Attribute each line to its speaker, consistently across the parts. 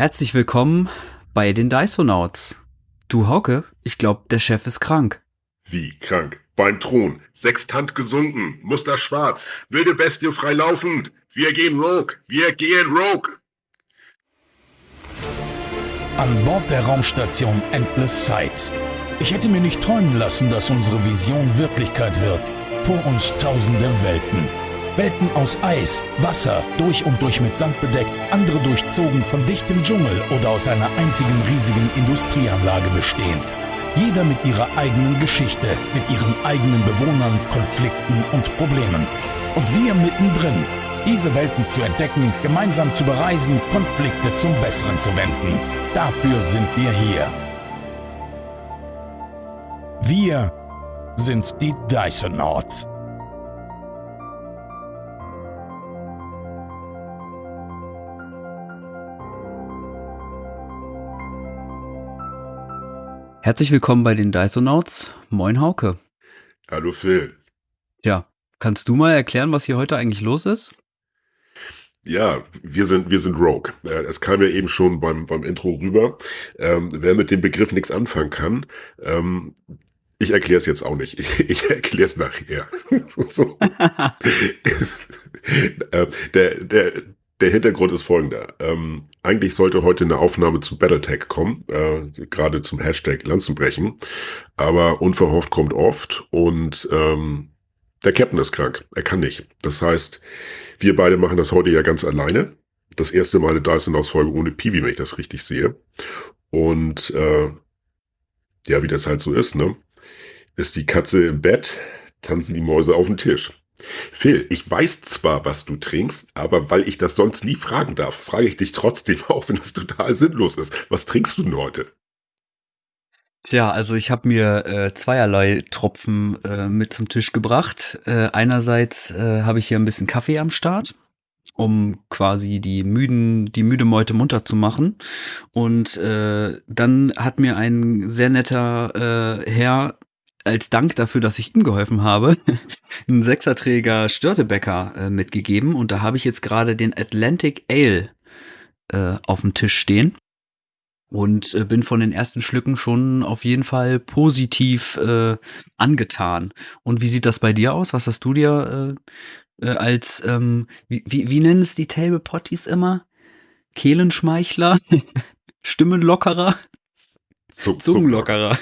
Speaker 1: Herzlich willkommen bei den Dysonauts. Du Hauke, ich glaube, der Chef ist krank.
Speaker 2: Wie krank? Beim Thron. Sextant gesunken. Muster schwarz. Wilde Bestie frei laufend. Wir gehen Rogue. Wir gehen Rogue.
Speaker 3: An Bord der Raumstation Endless Sights. Ich hätte mir nicht träumen lassen, dass unsere Vision Wirklichkeit wird. Vor uns tausende Welten. Welten aus Eis, Wasser, durch und durch mit Sand bedeckt, andere durchzogen von dichtem Dschungel oder aus einer einzigen riesigen Industrieanlage bestehend. Jeder mit ihrer eigenen Geschichte, mit ihren eigenen Bewohnern, Konflikten und Problemen. Und wir mittendrin, diese Welten zu entdecken, gemeinsam zu bereisen, Konflikte zum Besseren zu wenden. Dafür sind wir hier. Wir sind die Dysonauts.
Speaker 1: Herzlich willkommen bei den Dysonauts. Moin Hauke.
Speaker 2: Hallo Phil.
Speaker 1: Ja, kannst du mal erklären, was hier heute eigentlich los ist?
Speaker 2: Ja, wir sind, wir sind Rogue. Es kam ja eben schon beim, beim Intro rüber. Ähm, wer mit dem Begriff nichts anfangen kann, ähm, ich erkläre es jetzt auch nicht. Ich, ich erkläre es nachher. so. äh, der, der, der Hintergrund ist folgender. Ähm, eigentlich sollte heute eine Aufnahme zu Battletech kommen, äh, gerade zum Hashtag Lanzenbrechen. Aber unverhofft kommt oft und ähm, der Captain ist krank. Er kann nicht. Das heißt, wir beide machen das heute ja ganz alleine. Das erste Mal eine Dyson-Ausfolge ohne Piwi, wenn ich das richtig sehe. Und äh, ja, wie das halt so ist, ne? Ist die Katze im Bett, tanzen die Mäuse auf dem Tisch. Phil, ich weiß zwar, was du trinkst, aber weil ich das sonst nie fragen darf, frage ich dich trotzdem, auch wenn das total sinnlos ist. Was trinkst du denn heute?
Speaker 1: Tja, also ich habe mir äh, zweierlei Tropfen äh, mit zum Tisch gebracht. Äh, einerseits äh, habe ich hier ein bisschen Kaffee am Start, um quasi die müden, die müde Meute munter zu machen. Und äh, dann hat mir ein sehr netter äh, Herr als Dank dafür, dass ich ihm geholfen habe, einen Sechserträger Störtebäcker äh, mitgegeben. Und da habe ich jetzt gerade den Atlantic Ale äh, auf dem Tisch stehen. Und äh, bin von den ersten Schlücken schon auf jeden Fall positiv äh, angetan. Und wie sieht das bei dir aus? Was hast du dir äh, äh, als, ähm, wie, wie, wie nennen es die Table Potties immer? Kehlenschmeichler? Stimmenlockerer? Zungenlockerer.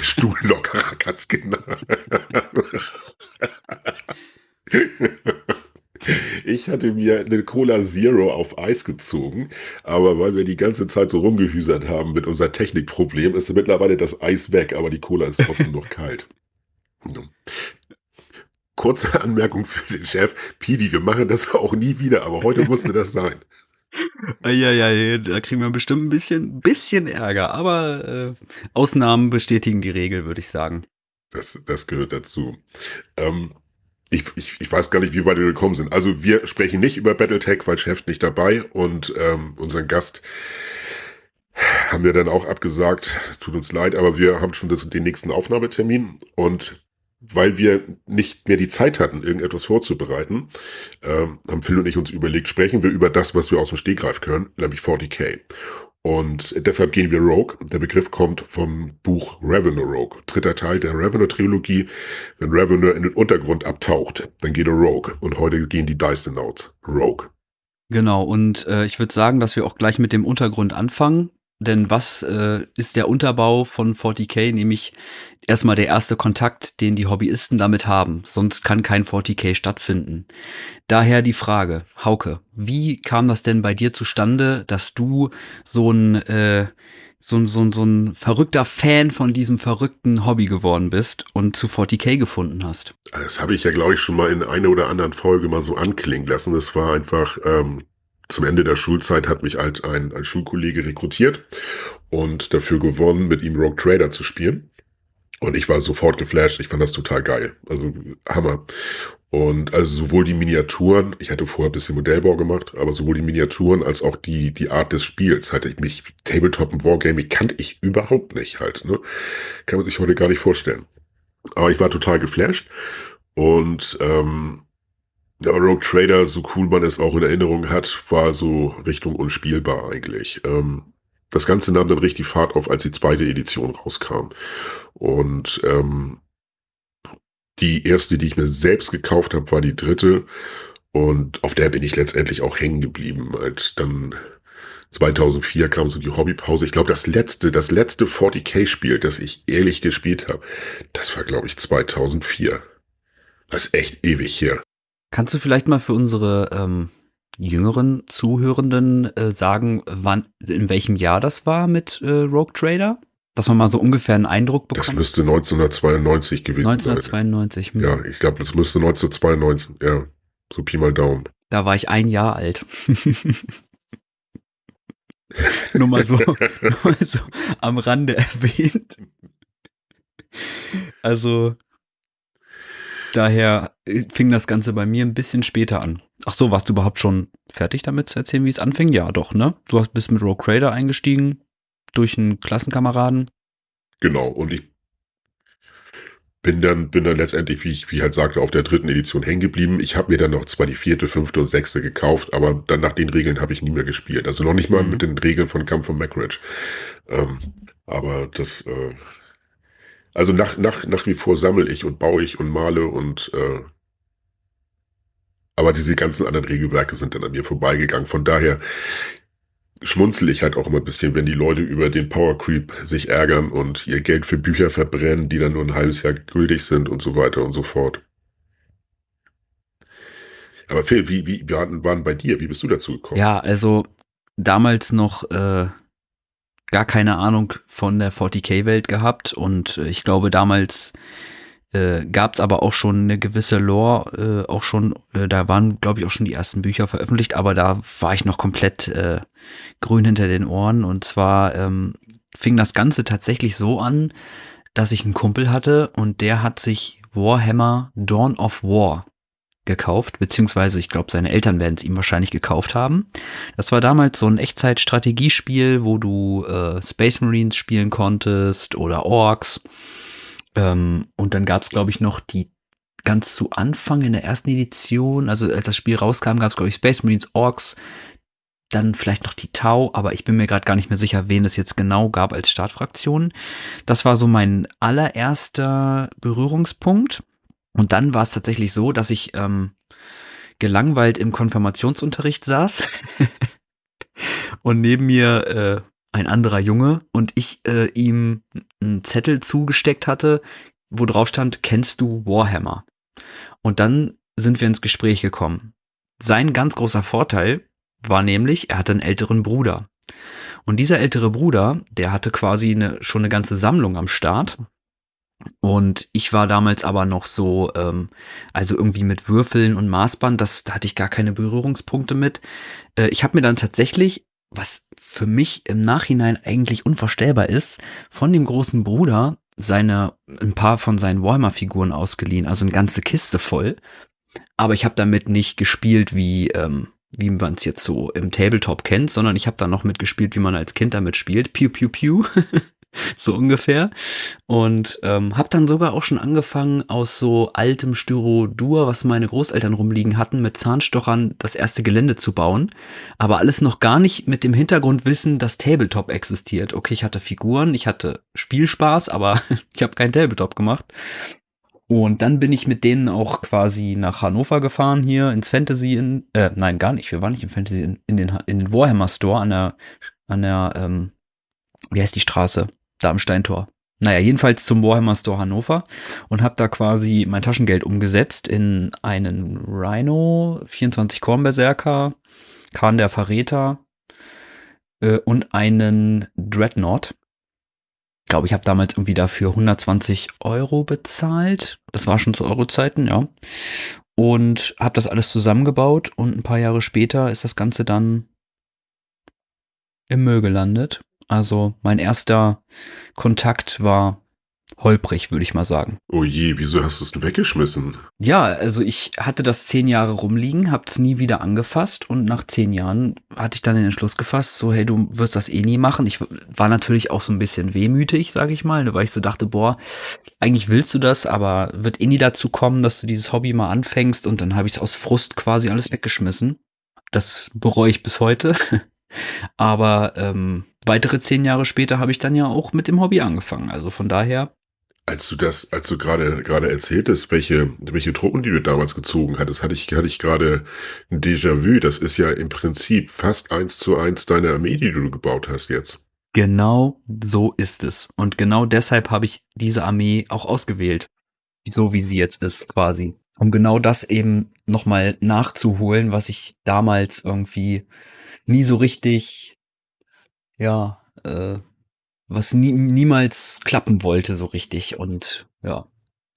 Speaker 2: Stuhllockerer, ganz genau. Ich hatte mir eine Cola Zero auf Eis gezogen, aber weil wir die ganze Zeit so rumgehüsert haben mit unser Technikproblem, ist mittlerweile das Eis weg, aber die Cola ist trotzdem noch kalt. Kurze Anmerkung für den Chef. Piwi, wir machen das auch nie wieder, aber heute musste das sein.
Speaker 1: Ja, ja, da kriegen wir bestimmt ein bisschen, bisschen Ärger, aber äh, Ausnahmen bestätigen die Regel, würde ich sagen.
Speaker 2: Das, das gehört dazu. Ähm, ich, ich, ich weiß gar nicht, wie weit wir gekommen sind. Also wir sprechen nicht über Battletech, weil Chef nicht dabei und ähm, unseren Gast haben wir dann auch abgesagt. Tut uns leid, aber wir haben schon das, den nächsten Aufnahmetermin und weil wir nicht mehr die Zeit hatten, irgendetwas vorzubereiten, äh, haben Phil und ich uns überlegt, sprechen wir über das, was wir aus dem Stegreif können, nämlich 40k. Und deshalb gehen wir Rogue. Der Begriff kommt vom Buch Revenue Rogue, dritter Teil der Revenue-Trilogie. Wenn Revenue in den Untergrund abtaucht, dann geht er Rogue. Und heute gehen die Dysonauts Rogue.
Speaker 1: Genau, und äh, ich würde sagen, dass wir auch gleich mit dem Untergrund anfangen. Denn was äh, ist der Unterbau von 40k? Nämlich erstmal der erste Kontakt, den die Hobbyisten damit haben. Sonst kann kein 40k stattfinden. Daher die Frage, Hauke, wie kam das denn bei dir zustande, dass du so ein, äh, so, so, so ein verrückter Fan von diesem verrückten Hobby geworden bist und zu 40k gefunden hast?
Speaker 2: Das habe ich ja, glaube ich, schon mal in einer oder anderen Folge mal so anklingen lassen. Das war einfach ähm, zum Ende der Schulzeit hat mich halt ein, ein Schulkollege rekrutiert und dafür gewonnen, mit ihm Rogue Trader zu spielen. Und ich war sofort geflasht. Ich fand das total geil. Also Hammer. Und also sowohl die Miniaturen, ich hatte vorher ein bisschen Modellbau gemacht, aber sowohl die Miniaturen als auch die, die Art des Spiels hatte ich mich, Tabletop und Wargaming kannte ich überhaupt nicht halt. Ne? Kann man sich heute gar nicht vorstellen. Aber ich war total geflasht. Und ähm, Aber Rogue Trader, so cool man es auch in Erinnerung hat, war so Richtung unspielbar eigentlich. Ähm, das Ganze nahm dann richtig Fahrt auf, als die zweite Edition rauskam. Und ähm, die erste, die ich mir selbst gekauft habe, war die dritte. Und auf der bin ich letztendlich auch hängen geblieben. Als dann 2004 kam so die Hobbypause. Ich glaube, das letzte, das letzte 40k-Spiel, das ich ehrlich gespielt habe, das war, glaube ich, 2004. Das ist echt ewig her.
Speaker 1: Kannst du vielleicht mal für unsere ähm, jüngeren Zuhörenden äh, sagen, wann, in welchem Jahr das war mit äh, Rogue Trader? Dass man mal so ungefähr einen Eindruck bekommt.
Speaker 2: Das müsste 1992 gewesen
Speaker 1: 1992,
Speaker 2: sein. 1992. Hm. Ja, ich glaube, das müsste 1992, ja. So Pi mal Daumen.
Speaker 1: Da war ich ein Jahr alt. nur, mal so, nur mal so am Rande erwähnt. Also, daher fing das Ganze bei mir ein bisschen später an. Ach so, warst du überhaupt schon fertig damit zu erzählen, wie es anfing? Ja, doch, ne? Du bist mit Rogue Trader eingestiegen, durch einen Klassenkameraden.
Speaker 2: Genau, und ich bin dann, bin dann letztendlich, wie ich, wie ich halt sagte, auf der dritten Edition hängen geblieben. Ich habe mir dann noch zwar die vierte, fünfte und sechste gekauft, aber dann nach den Regeln habe ich nie mehr gespielt. Also noch nicht mal mhm. mit den Regeln von Kampf von Macridge. Ähm, aber das, äh, also nach, nach, nach wie vor sammle ich und baue ich und male und äh, aber diese ganzen anderen Regelwerke sind dann an mir vorbeigegangen. Von daher, schmunzel ich halt auch immer ein bisschen, wenn die Leute über den Power Creep sich ärgern und ihr Geld für Bücher verbrennen, die dann nur ein halbes Jahr gültig sind und so weiter und so fort. Aber Phil, wie, wie waren, waren bei dir? Wie bist du dazu gekommen?
Speaker 1: Ja, also damals noch äh, gar keine Ahnung von der 40k-Welt gehabt und äh, ich glaube damals äh, gab es aber auch schon eine gewisse Lore, äh, auch schon, äh, da waren, glaube ich, auch schon die ersten Bücher veröffentlicht, aber da war ich noch komplett äh, grün hinter den Ohren. Und zwar ähm, fing das Ganze tatsächlich so an, dass ich einen Kumpel hatte und der hat sich Warhammer Dawn of War gekauft, beziehungsweise ich glaube, seine Eltern werden es ihm wahrscheinlich gekauft haben. Das war damals so ein Echtzeit-Strategiespiel, wo du äh, Space Marines spielen konntest oder Orks ähm, und dann gab es, glaube ich, noch die ganz zu Anfang in der ersten Edition, also als das Spiel rauskam, gab es, glaube ich, Space Marines, Orks, dann vielleicht noch die Tau, aber ich bin mir gerade gar nicht mehr sicher, wen es jetzt genau gab als Startfraktion. Das war so mein allererster Berührungspunkt. Und dann war es tatsächlich so, dass ich ähm, gelangweilt im Konfirmationsunterricht saß und neben mir äh, ein anderer Junge und ich äh, ihm einen Zettel zugesteckt hatte, wo drauf stand, kennst du Warhammer? Und dann sind wir ins Gespräch gekommen. Sein ganz großer Vorteil war nämlich, er hatte einen älteren Bruder. Und dieser ältere Bruder, der hatte quasi eine, schon eine ganze Sammlung am Start. Und ich war damals aber noch so, ähm, also irgendwie mit Würfeln und Maßband, das, da hatte ich gar keine Berührungspunkte mit. Äh, ich habe mir dann tatsächlich was für mich im Nachhinein eigentlich unvorstellbar ist, von dem großen Bruder seine ein paar von seinen Warhammer-Figuren ausgeliehen, also eine ganze Kiste voll. Aber ich habe damit nicht gespielt, wie ähm, wie man es jetzt so im Tabletop kennt, sondern ich habe da noch mitgespielt, wie man als Kind damit spielt. Piu, piu, piu. so ungefähr. Und ähm, habe dann sogar auch schon angefangen, aus so altem Styrodur, was meine Großeltern rumliegen hatten, mit Zahnstochern das erste Gelände zu bauen. Aber alles noch gar nicht mit dem Hintergrundwissen, dass Tabletop existiert. Okay, ich hatte Figuren, ich hatte Spielspaß, aber ich habe kein Tabletop gemacht. Und dann bin ich mit denen auch quasi nach Hannover gefahren, hier ins Fantasy in, äh, nein, gar nicht, wir waren nicht im Fantasy, in, in den, in den Warhammer Store an der, an der, ähm, wie heißt die Straße? Da am Steintor. Naja, jedenfalls zum Warhammer Store Hannover und habe da quasi mein Taschengeld umgesetzt in einen Rhino, 24 Kornberserker, Khan der Verräter äh, und einen Dreadnought. Ich glaube, ich habe damals irgendwie dafür 120 Euro bezahlt. Das war schon zu Euro-Zeiten, ja. Und habe das alles zusammengebaut und ein paar Jahre später ist das Ganze dann im Müll gelandet. Also mein erster Kontakt war holprig, würde ich mal sagen.
Speaker 2: Oh je, wieso hast du es denn weggeschmissen?
Speaker 1: Ja, also ich hatte das zehn Jahre rumliegen, hab's nie wieder angefasst und nach zehn Jahren hatte ich dann den Entschluss gefasst, so hey, du wirst das eh nie machen. Ich war natürlich auch so ein bisschen wehmütig, sage ich mal, ne, weil ich so dachte, boah, eigentlich willst du das, aber wird eh nie dazu kommen, dass du dieses Hobby mal anfängst und dann habe ich es aus Frust quasi alles weggeschmissen. Das bereue ich bis heute. Aber ähm, weitere zehn Jahre später habe ich dann ja auch mit dem Hobby angefangen. Also von daher
Speaker 2: als du das, als du gerade gerade erzähltest, welche welche Truppen, die du damals gezogen hattest, hatte ich hatte ich gerade ein Déjà-vu. Das ist ja im Prinzip fast eins zu eins deine Armee, die du gebaut hast jetzt.
Speaker 1: Genau so ist es. Und genau deshalb habe ich diese Armee auch ausgewählt. So wie sie jetzt ist, quasi. Um genau das eben nochmal nachzuholen, was ich damals irgendwie nie so richtig, ja, äh, was nie, niemals klappen wollte so richtig. Und ja,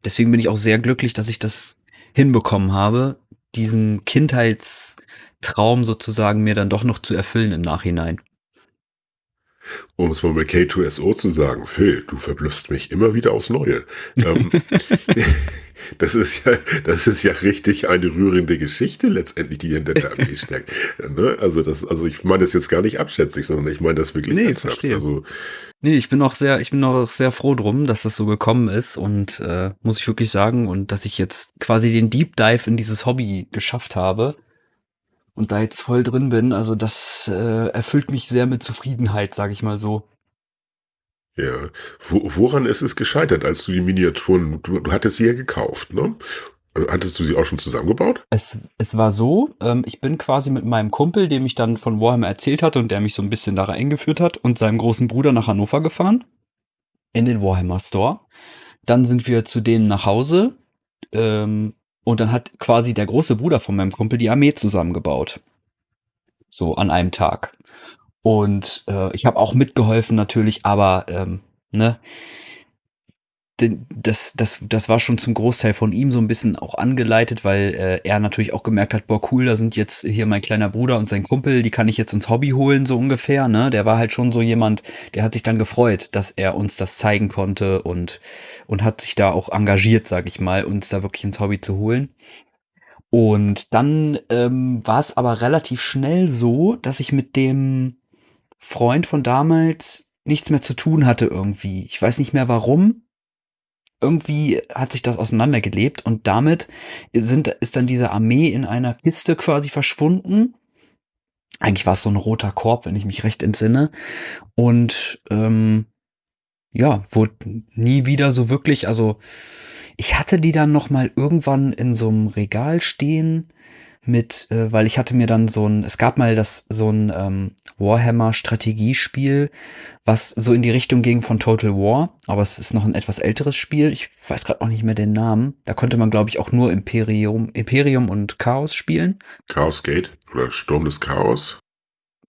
Speaker 1: deswegen bin ich auch sehr glücklich, dass ich das hinbekommen habe, diesen Kindheitstraum sozusagen mir dann doch noch zu erfüllen im Nachhinein.
Speaker 2: Um es mal mit K2SO zu sagen, Phil, du verblüffst mich immer wieder aufs Neue. ähm, das ist ja, das ist ja richtig eine rührende Geschichte letztendlich, die in der Armee steckt. Ne? Also das, also ich meine das jetzt gar nicht abschätzig, sondern ich meine das wirklich
Speaker 1: nee,
Speaker 2: ernsthaft.
Speaker 1: Verstehe.
Speaker 2: Also
Speaker 1: nee, ich bin auch sehr, ich bin auch sehr froh drum, dass das so gekommen ist und äh, muss ich wirklich sagen und dass ich jetzt quasi den Deep Dive in dieses Hobby geschafft habe und da jetzt voll drin bin. Also das äh, erfüllt mich sehr mit Zufriedenheit, sage ich mal so.
Speaker 2: Ja, Wo, woran ist es gescheitert, als du die Miniaturen, du, du hattest sie ja gekauft, ne? Hattest du sie auch schon zusammengebaut?
Speaker 1: Es, es war so, ähm, ich bin quasi mit meinem Kumpel, dem ich dann von Warhammer erzählt hatte und der mich so ein bisschen da eingeführt hat, und seinem großen Bruder nach Hannover gefahren. In den Warhammer Store. Dann sind wir zu denen nach Hause. Ähm, und dann hat quasi der große Bruder von meinem Kumpel die Armee zusammengebaut. So an einem Tag. Und äh, ich habe auch mitgeholfen natürlich, aber ähm, ne, das, das, das war schon zum Großteil von ihm so ein bisschen auch angeleitet, weil äh, er natürlich auch gemerkt hat, boah, cool, da sind jetzt hier mein kleiner Bruder und sein Kumpel, die kann ich jetzt ins Hobby holen, so ungefähr, ne? Der war halt schon so jemand, der hat sich dann gefreut, dass er uns das zeigen konnte und, und hat sich da auch engagiert, sag ich mal, uns da wirklich ins Hobby zu holen. Und dann ähm, war es aber relativ schnell so, dass ich mit dem Freund von damals nichts mehr zu tun hatte irgendwie. Ich weiß nicht mehr warum. Irgendwie hat sich das auseinandergelebt und damit sind, ist dann diese Armee in einer Kiste quasi verschwunden. Eigentlich war es so ein roter Korb, wenn ich mich recht entsinne. Und ähm, ja, wurde nie wieder so wirklich, also ich hatte die dann noch mal irgendwann in so einem Regal stehen mit, äh, weil ich hatte mir dann so ein, es gab mal das so ein ähm, Warhammer Strategiespiel, was so in die Richtung ging von Total War, aber es ist noch ein etwas älteres Spiel. Ich weiß gerade auch nicht mehr den Namen. Da konnte man glaube ich auch nur Imperium, Imperium und Chaos spielen.
Speaker 2: Chaos Gate oder Sturm des Chaos.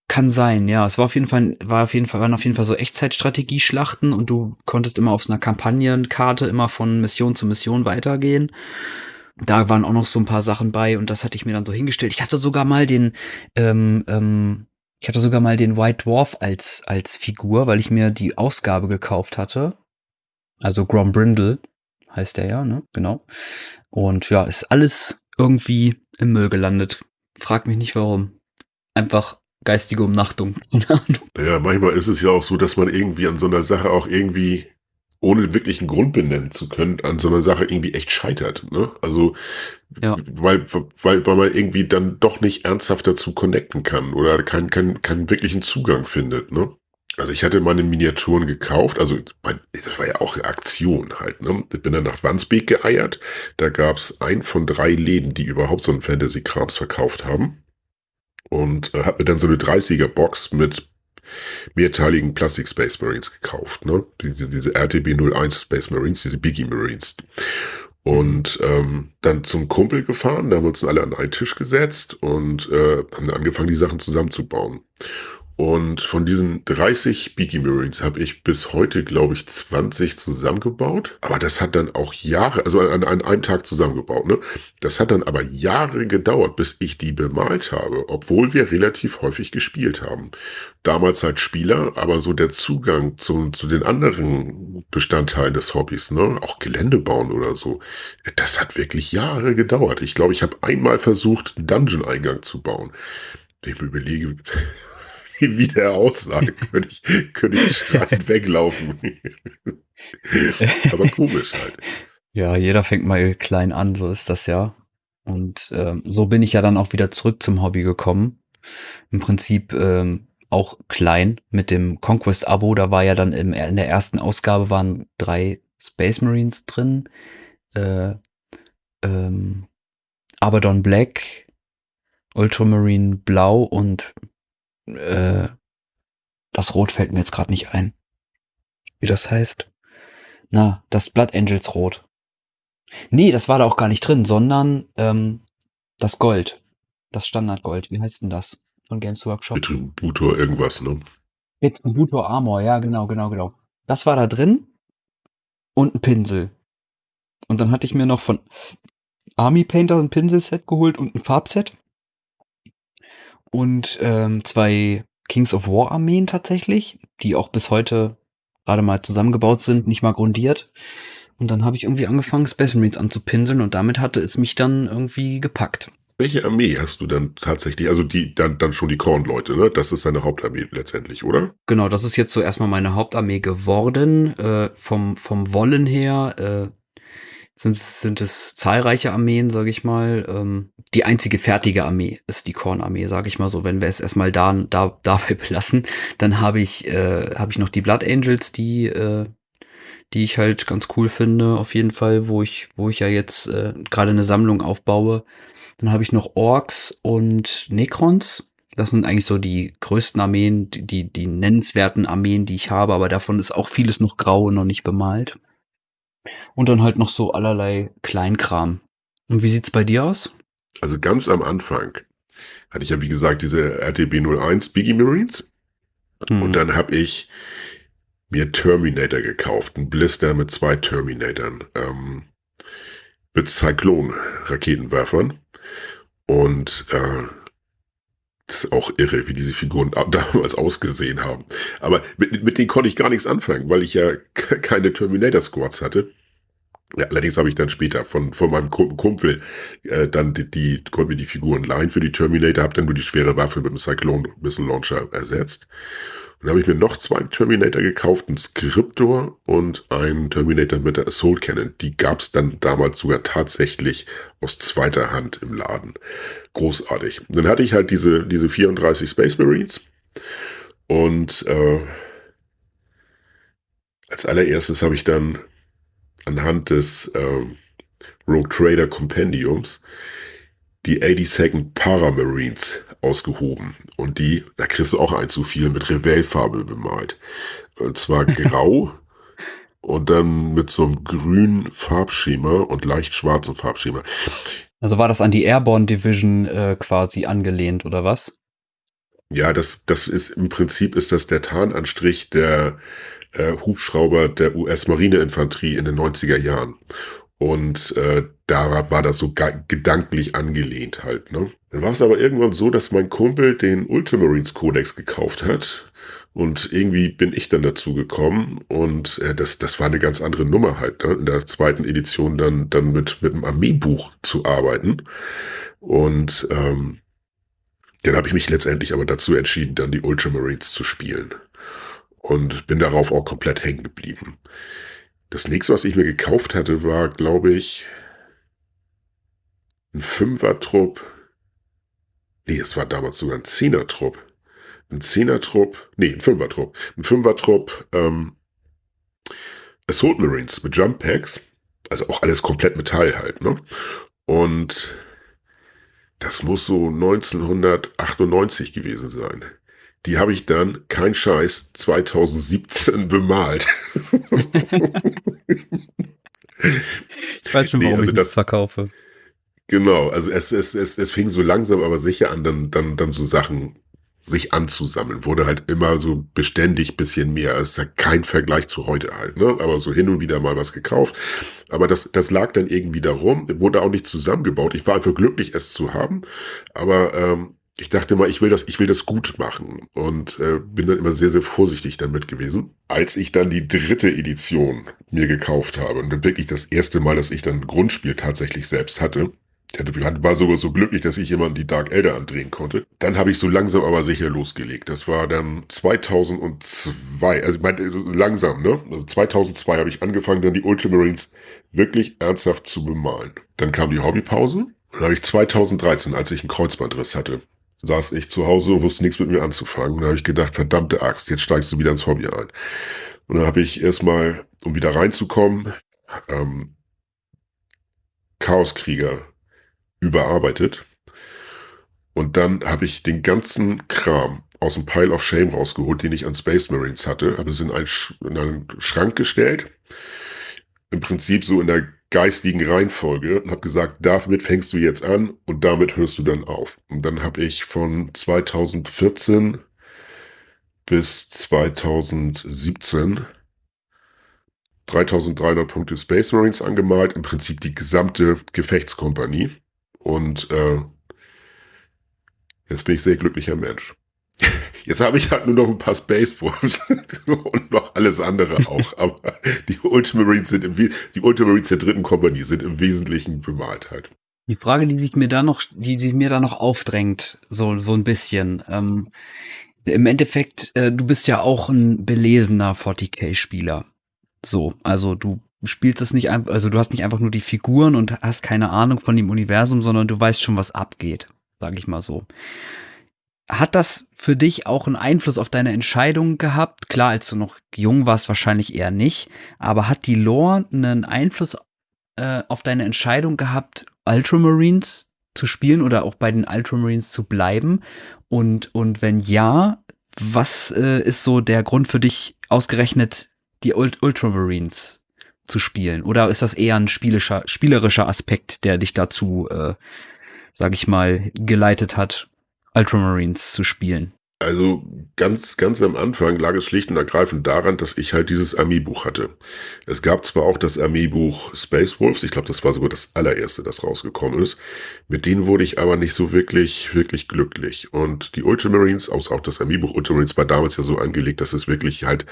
Speaker 1: Kann sein, ja. Es war auf jeden Fall, war auf jeden Fall, waren auf jeden Fall so Echtzeitstrategieschlachten und du konntest immer auf so einer Kampagnenkarte immer von Mission zu Mission weitergehen da waren auch noch so ein paar Sachen bei und das hatte ich mir dann so hingestellt. Ich hatte sogar mal den, ähm, ähm, ich hatte sogar mal den White Dwarf als, als Figur, weil ich mir die Ausgabe gekauft hatte. Also Grom Brindle heißt der ja, ne? Genau. Und ja, ist alles irgendwie im Müll gelandet. Frag mich nicht warum. Einfach geistige Umnachtung.
Speaker 2: ja, manchmal ist es ja auch so, dass man irgendwie an so einer Sache auch irgendwie ohne wirklich einen Grund benennen zu können, an so einer Sache irgendwie echt scheitert. Ne? Also, ja. weil, weil, weil man irgendwie dann doch nicht ernsthaft dazu connecten kann oder keinen keinen keinen wirklichen Zugang findet. Ne? Also ich hatte meine Miniaturen gekauft, also mein, das war ja auch eine Aktion halt. Ne? Ich bin dann nach Wandsbek geeiert. Da gab's ein von drei Läden, die überhaupt so einen Fantasy-Krams verkauft haben. Und äh, hab mir dann so eine 30er-Box mit mehrteiligen Plastic Space Marines gekauft. Ne? Diese, diese RTB 01 Space Marines, diese Biggie Marines. Und ähm, dann zum Kumpel gefahren, da haben wir uns alle an einen Tisch gesetzt und äh, haben angefangen, die Sachen zusammenzubauen. Und von diesen 30 Beaky Marines habe ich bis heute, glaube ich, 20 zusammengebaut. Aber das hat dann auch Jahre, also an, an einem Tag zusammengebaut, ne? Das hat dann aber Jahre gedauert, bis ich die bemalt habe, obwohl wir relativ häufig gespielt haben. Damals halt Spieler, aber so der Zugang zu, zu den anderen Bestandteilen des Hobbys, ne? Auch Gelände bauen oder so. Das hat wirklich Jahre gedauert. Ich glaube, ich habe einmal versucht, einen Dungeon-Eingang zu bauen. Ich überlege, wie der aussah, könnte ich, könnte ich schreiend weglaufen. Aber komisch halt.
Speaker 1: Ja, jeder fängt mal klein an, so ist das ja. Und ähm, so bin ich ja dann auch wieder zurück zum Hobby gekommen. Im Prinzip ähm, auch klein mit dem Conquest-Abo. Da war ja dann im, in der ersten Ausgabe waren drei Space Marines drin. Äh, ähm, Abaddon Black, Ultramarine Blau und äh, das Rot fällt mir jetzt gerade nicht ein. Wie das heißt. Na, das Blood Angels Rot. Nee, das war da auch gar nicht drin, sondern ähm, das Gold. Das Standardgold. Wie heißt denn das? Von Games Workshop.
Speaker 2: Retributor irgendwas, ne?
Speaker 1: Retributor Armor, ja, genau, genau, genau. Das war da drin. Und ein Pinsel. Und dann hatte ich mir noch von Army Painter ein Pinselset geholt und ein Farbset und ähm, zwei Kings of War Armeen tatsächlich, die auch bis heute gerade mal zusammengebaut sind, nicht mal grundiert. Und dann habe ich irgendwie angefangen, Space Marines anzupinseln und damit hatte es mich dann irgendwie gepackt.
Speaker 2: Welche Armee hast du dann tatsächlich? Also die dann, dann schon die Korn-Leute, ne? Das ist deine Hauptarmee letztendlich, oder?
Speaker 1: Genau, das ist jetzt so erstmal meine Hauptarmee geworden. Äh, vom, vom Wollen her äh, sind, sind es zahlreiche Armeen, sage ich mal. Ähm, die einzige fertige Armee ist die Kornarmee, sage ich mal so. Wenn wir es erstmal da, da, dabei belassen, dann habe ich, äh, hab ich noch die Blood Angels, die, äh, die ich halt ganz cool finde, auf jeden Fall, wo ich, wo ich ja jetzt äh, gerade eine Sammlung aufbaue. Dann habe ich noch Orks und Necrons. Das sind eigentlich so die größten Armeen, die, die, nennenswerten Armeen, die ich habe, aber davon ist auch vieles noch grau und noch nicht bemalt. Und dann halt noch so allerlei Kleinkram. Und wie sieht's bei dir aus?
Speaker 2: Also ganz am Anfang hatte ich ja, wie gesagt, diese RTB 01 Biggie Marines. Mhm. Und dann habe ich mir Terminator gekauft. Ein Blister mit zwei Terminatoren. Ähm, mit Cyclone-Raketenwerfern. Und äh, ist auch irre, wie diese Figuren damals ausgesehen haben. Aber mit, mit denen konnte ich gar nichts anfangen, weil ich ja keine Terminator-Squads hatte. Ja, allerdings habe ich dann später von, von meinem Kumpel äh, dann die, die, konnte mir die Figuren leihen für die Terminator, habe dann nur die schwere Waffe mit dem Cyclone Missile Launcher ersetzt. Dann habe ich mir noch zwei Terminator gekauft, einen Scriptor und einen Terminator mit der Assault Cannon. Die gab es dann damals sogar tatsächlich aus zweiter Hand im Laden. Großartig. Dann hatte ich halt diese, diese 34 Space Marines und äh, als allererstes habe ich dann anhand des ähm, Rogue Trader Compendiums die 82nd Paramarines ausgehoben. Und die, da kriegst du auch ein zu viel, mit Revell-Farbe bemalt. Und zwar grau und dann mit so einem grünen Farbschema und leicht schwarzem Farbschema.
Speaker 1: Also war das an die Airborne Division äh, quasi angelehnt, oder was?
Speaker 2: Ja, das, das ist im Prinzip ist das der Tarnanstrich der äh, Hubschrauber der US-Marineinfanterie in den 90er Jahren. Und äh, da war das so gedanklich angelehnt halt. Ne? Dann war es aber irgendwann so, dass mein Kumpel den Ultramarines Codex gekauft hat. Und irgendwie bin ich dann dazu gekommen und äh, das, das war eine ganz andere Nummer halt, ne? in der zweiten Edition dann, dann mit, mit einem Armeebuch zu arbeiten. Und ähm, dann habe ich mich letztendlich aber dazu entschieden, dann die Ultramarines zu spielen und bin darauf auch komplett hängen geblieben. Das nächste, was ich mir gekauft hatte, war, glaube ich, ein Fünfer-Trupp. Nee, es war damals sogar ein Zehner-Trupp. Ein Zehner-Trupp, nee, ein Fünfer-Trupp. Ein Fünfer-Trupp, ähm, Assault Marines mit Jump Packs. Also auch alles komplett Metall halt, ne? Und das muss so 1998 gewesen sein. Die habe ich dann, kein Scheiß, 2017 bemalt.
Speaker 1: ich weiß schon, warum nee, also ich das verkaufe.
Speaker 2: Genau, also es, es, es, es fing so langsam aber sicher an, dann, dann, dann so Sachen sich anzusammeln, wurde halt immer so beständig bisschen mehr. Es ist ja kein Vergleich zu heute halt, ne? Aber so hin und wieder mal was gekauft. Aber das, das lag dann irgendwie darum, wurde auch nicht zusammengebaut. Ich war einfach glücklich, es zu haben. Aber ähm, ich dachte mal, ich will das, ich will das gut machen und äh, bin dann immer sehr, sehr vorsichtig damit gewesen. Als ich dann die dritte Edition mir gekauft habe und dann wirklich das erste Mal, dass ich dann ein Grundspiel tatsächlich selbst hatte, ich war sogar so glücklich, dass ich jemanden die Dark Elder andrehen konnte. Dann habe ich so langsam aber sicher losgelegt. Das war dann 2002, also ich meine, langsam, ne? Also 2002 habe ich angefangen, dann die Ultramarines wirklich ernsthaft zu bemalen. Dann kam die Hobbypause. Dann habe ich 2013, als ich einen Kreuzbandriss hatte, saß ich zu Hause und wusste nichts mit mir anzufangen. Da habe ich gedacht, verdammte Axt, jetzt steigst du wieder ins Hobby ein. Und dann habe ich erstmal, um wieder reinzukommen, ähm, Chaoskrieger überarbeitet. Und dann habe ich den ganzen Kram aus dem Pile of Shame rausgeholt, den ich an Space Marines hatte, habe es in einen, Sch in einen Schrank gestellt. Im Prinzip so in der geistigen Reihenfolge und habe gesagt, damit fängst du jetzt an und damit hörst du dann auf. Und dann habe ich von 2014 bis 2017 3300 Punkte Space Marines angemalt, im Prinzip die gesamte Gefechtskompanie. Und äh, jetzt bin ich sehr glücklicher Mensch. Jetzt habe ich halt nur noch ein paar Space Wolves und noch alles andere auch. Aber die Ultramarines sind im die Ultramarines der dritten Kompanie sind im Wesentlichen bemalt halt.
Speaker 1: Die Frage, die sich mir da noch, die sich mir da noch aufdrängt, so so ein bisschen. Ähm, Im Endeffekt, äh, du bist ja auch ein belesener 40k-Spieler. So, also du spielst es nicht einfach, also du hast nicht einfach nur die Figuren und hast keine Ahnung von dem Universum, sondern du weißt schon, was abgeht, sag ich mal so. Hat das für dich auch einen Einfluss auf deine Entscheidung gehabt? Klar, als du noch jung warst, wahrscheinlich eher nicht. Aber hat die Lore einen Einfluss äh, auf deine Entscheidung gehabt, Ultramarines zu spielen oder auch bei den Ultramarines zu bleiben? Und, und wenn ja, was äh, ist so der Grund für dich, ausgerechnet die Ult Ultramarines zu spielen? Oder ist das eher ein spielischer, spielerischer Aspekt, der dich dazu, äh, sag ich mal, geleitet hat, Ultramarines zu spielen?
Speaker 2: Also ganz, ganz am Anfang lag es schlicht und ergreifend daran, dass ich halt dieses Armeebuch hatte. Es gab zwar auch das Armeebuch Space Wolves, ich glaube, das war sogar das allererste, das rausgekommen ist. Mit denen wurde ich aber nicht so wirklich, wirklich glücklich. Und die Ultramarines, auch das Armeebuch Ultramarines war damals ja so angelegt, dass es wirklich halt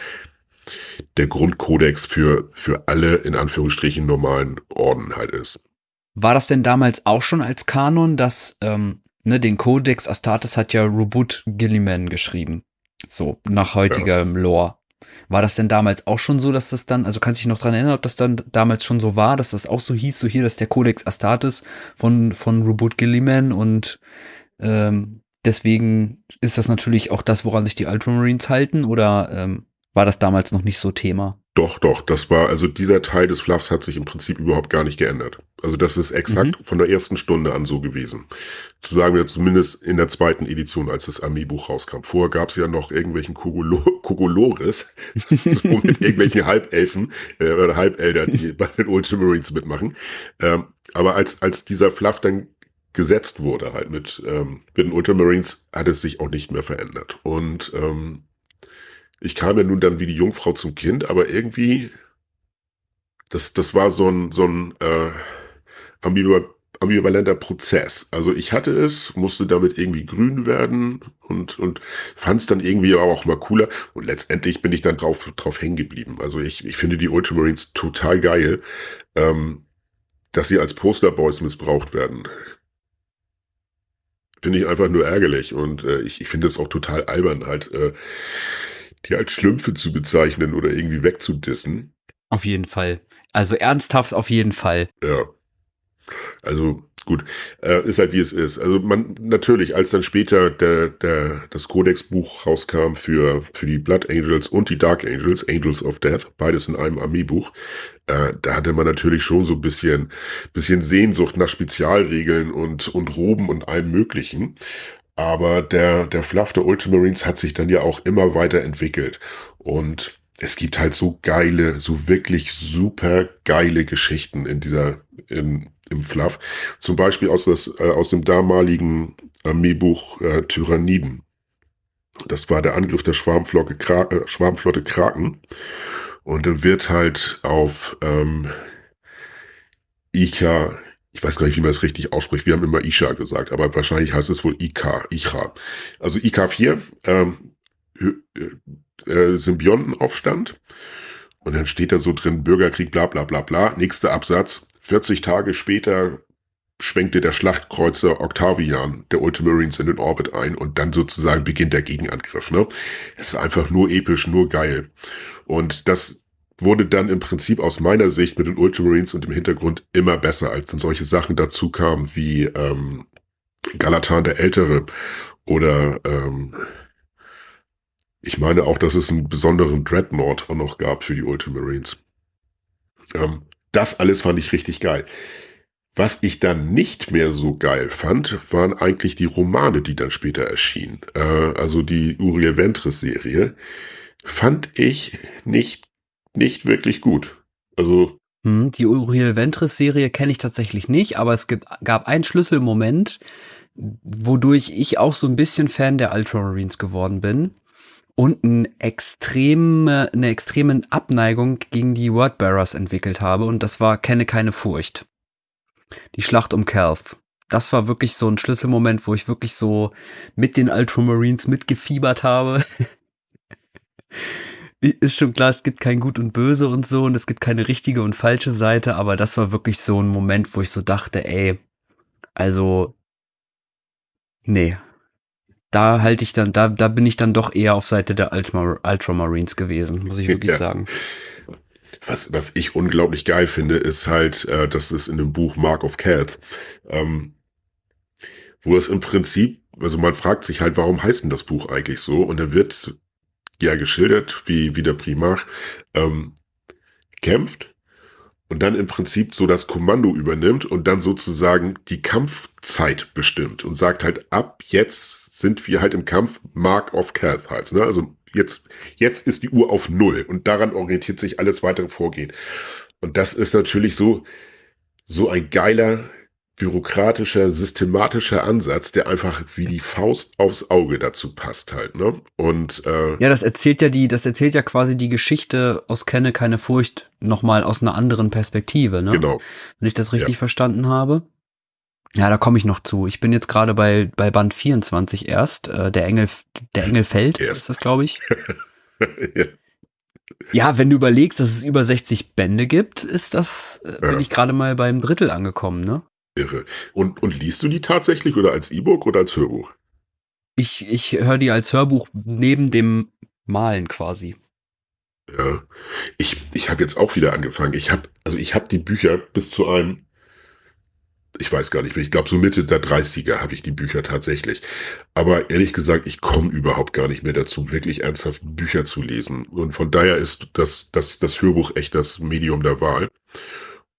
Speaker 2: der Grundkodex für, für alle in Anführungsstrichen normalen Orden halt ist.
Speaker 1: War das denn damals auch schon als Kanon, dass ähm, ne, den Codex Astartes hat ja Rubut Gilliman geschrieben. So, nach heutigem ja. Lore. War das denn damals auch schon so, dass das dann, also kannst du dich noch dran erinnern, ob das dann damals schon so war, dass das auch so hieß, so hier, dass der Codex Astartes von, von Rubut Gilliman und ähm, deswegen ist das natürlich auch das, woran sich die Ultramarines halten oder ähm, war das damals noch nicht so Thema?
Speaker 2: Doch, doch, das war, also dieser Teil des Fluffs hat sich im Prinzip überhaupt gar nicht geändert. Also das ist exakt mhm. von der ersten Stunde an so gewesen. Zu sagen wir zumindest in der zweiten Edition, als das Armeebuch rauskam. Vorher gab es ja noch irgendwelchen Kokolores, so mit irgendwelchen Halbelfen äh, oder Halbelder, die bei den Ultramarines mitmachen. Ähm, aber als, als dieser Fluff dann gesetzt wurde, halt mit, ähm, mit den Ultramarines, hat es sich auch nicht mehr verändert. Und ähm, ich kam ja nun dann wie die Jungfrau zum Kind, aber irgendwie, das, das war so ein, so ein äh, ambivalenter Prozess. Also ich hatte es, musste damit irgendwie grün werden und, und fand es dann irgendwie auch mal cooler. Und letztendlich bin ich dann drauf, drauf hängen geblieben. Also ich, ich finde die Ultramarines total geil, ähm, dass sie als Posterboys missbraucht werden. Finde ich einfach nur ärgerlich und äh, ich, ich finde es auch total albern halt. Äh, die als Schlümpfe zu bezeichnen oder irgendwie wegzudissen.
Speaker 1: Auf jeden Fall. Also ernsthaft auf jeden Fall.
Speaker 2: Ja. Also gut, äh, ist halt wie es ist. Also man natürlich, als dann später der, der, das Codex-Buch rauskam für, für die Blood Angels und die Dark Angels, Angels of Death, beides in einem Armeebuch, äh, da hatte man natürlich schon so ein bisschen, bisschen Sehnsucht nach Spezialregeln und, und Roben und allem Möglichen. Aber der, der Fluff der Ultramarines hat sich dann ja auch immer weiter entwickelt. Und es gibt halt so geile, so wirklich super geile Geschichten in dieser, im, im Fluff. Zum Beispiel aus, das, äh, aus dem damaligen Armeebuch äh, Tyranniden. Das war der Angriff der Schwarmflotte, Kra äh, Schwarmflotte Kraken. Und dann wird halt auf ähm, Ika, ich weiß gar nicht, wie man es richtig ausspricht. Wir haben immer Isha gesagt, aber wahrscheinlich heißt es wohl Ika, Icha. Also IK4, ähm, äh, Symbiontenaufstand. Und dann steht da so drin, Bürgerkrieg, bla bla bla bla. Nächster Absatz. 40 Tage später schwenkte der Schlachtkreuzer Octavian der Ultramarines in den Orbit ein und dann sozusagen beginnt der Gegenangriff. Ne? Es ist einfach nur episch, nur geil. Und das wurde dann im Prinzip aus meiner Sicht mit den Ultramarines und dem Hintergrund immer besser, als dann solche Sachen dazu kamen wie ähm, Galatan der Ältere oder ähm, ich meine auch, dass es einen besonderen Dreadnought auch noch gab für die Ultramarines. Ähm, das alles fand ich richtig geil. Was ich dann nicht mehr so geil fand, waren eigentlich die Romane, die dann später erschienen. Äh, also die Uriel Ventris-Serie fand ich nicht, nicht wirklich gut. Also
Speaker 1: hm, die Uriel Ventris-Serie kenne ich tatsächlich nicht, aber es gibt, gab einen Schlüsselmoment, wodurch ich auch so ein bisschen Fan der Ultramarines geworden bin und eine extreme, eine extreme Abneigung gegen die Wordbearers entwickelt habe und das war Kenne keine Furcht. Die Schlacht um Calf. Das war wirklich so ein Schlüsselmoment, wo ich wirklich so mit den Ultramarines mitgefiebert habe. Ist schon klar, es gibt kein Gut und Böse und so und es gibt keine richtige und falsche Seite, aber das war wirklich so ein Moment, wo ich so dachte, ey, also, nee. Da halte ich dann, da, da bin ich dann doch eher auf Seite der Ultramarines gewesen, muss ich wirklich ja. sagen
Speaker 2: was, was ich unglaublich geil finde, ist halt, äh, das ist in dem Buch Mark of Cath, ähm, wo es im Prinzip, also man fragt sich halt, warum heißt denn das Buch eigentlich so? Und da wird ja geschildert, wie, wie der Primarch ähm, kämpft und dann im Prinzip so das Kommando übernimmt und dann sozusagen die Kampfzeit bestimmt und sagt halt, ab jetzt sind wir halt im Kampf Mark of Cath halt, ne? Also Jetzt, jetzt ist die Uhr auf Null und daran orientiert sich alles weitere Vorgehen. Und das ist natürlich so, so ein geiler, bürokratischer, systematischer Ansatz, der einfach wie die Faust aufs Auge dazu passt halt, ne? Und
Speaker 1: äh, ja, das erzählt ja die, das erzählt ja quasi die Geschichte aus Kenne keine Furcht nochmal aus einer anderen Perspektive, ne?
Speaker 2: Genau.
Speaker 1: Wenn ich das richtig ja. verstanden habe. Ja, da komme ich noch zu. Ich bin jetzt gerade bei, bei Band 24 erst. Äh, der Engel, der Engel fällt, ist das, glaube ich. ja. ja. wenn du überlegst, dass es über 60 Bände gibt, ist das, äh, bin ja. ich gerade mal beim Drittel angekommen, ne?
Speaker 2: Irre. Und, und liest du die tatsächlich oder als E-Book oder als Hörbuch?
Speaker 1: Ich, ich höre die als Hörbuch neben dem Malen quasi.
Speaker 2: Ja. Ich, ich habe jetzt auch wieder angefangen. Ich habe, also ich habe die Bücher bis zu einem ich weiß gar nicht mehr, ich glaube so Mitte der 30er habe ich die Bücher tatsächlich. Aber ehrlich gesagt, ich komme überhaupt gar nicht mehr dazu, wirklich ernsthaft Bücher zu lesen. Und von daher ist das, das, das Hörbuch echt das Medium der Wahl.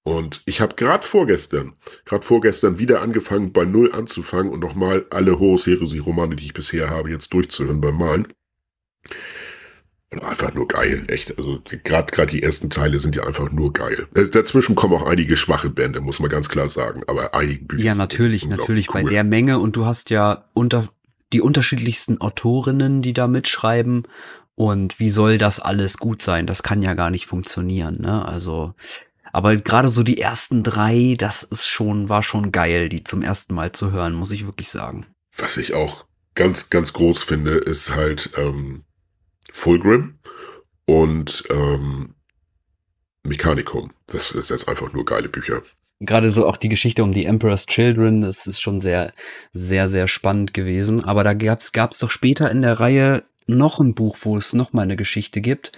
Speaker 2: Und ich habe gerade vorgestern, gerade vorgestern wieder angefangen, bei Null anzufangen und nochmal alle Horus Heresy-Romane, die ich bisher habe, jetzt durchzuhören beim Malen. Einfach nur geil, echt. Also gerade gerade die ersten Teile sind ja einfach nur geil. Äh, dazwischen kommen auch einige schwache Bände, muss man ganz klar sagen. Aber einige
Speaker 1: Bücher. Ja, natürlich, natürlich cool. bei der Menge. Und du hast ja unter die unterschiedlichsten Autorinnen, die da mitschreiben. Und wie soll das alles gut sein? Das kann ja gar nicht funktionieren. Ne? Also, aber gerade so die ersten drei, das ist schon war schon geil, die zum ersten Mal zu hören, muss ich wirklich sagen.
Speaker 2: Was ich auch ganz ganz groß finde, ist halt ähm, Fulgrim und ähm, Mechanicum. Das ist jetzt einfach nur geile Bücher.
Speaker 1: Gerade so auch die Geschichte um die Emperor's Children, das ist schon sehr, sehr, sehr spannend gewesen. Aber da gab es doch später in der Reihe noch ein Buch, wo es noch mal eine Geschichte gibt,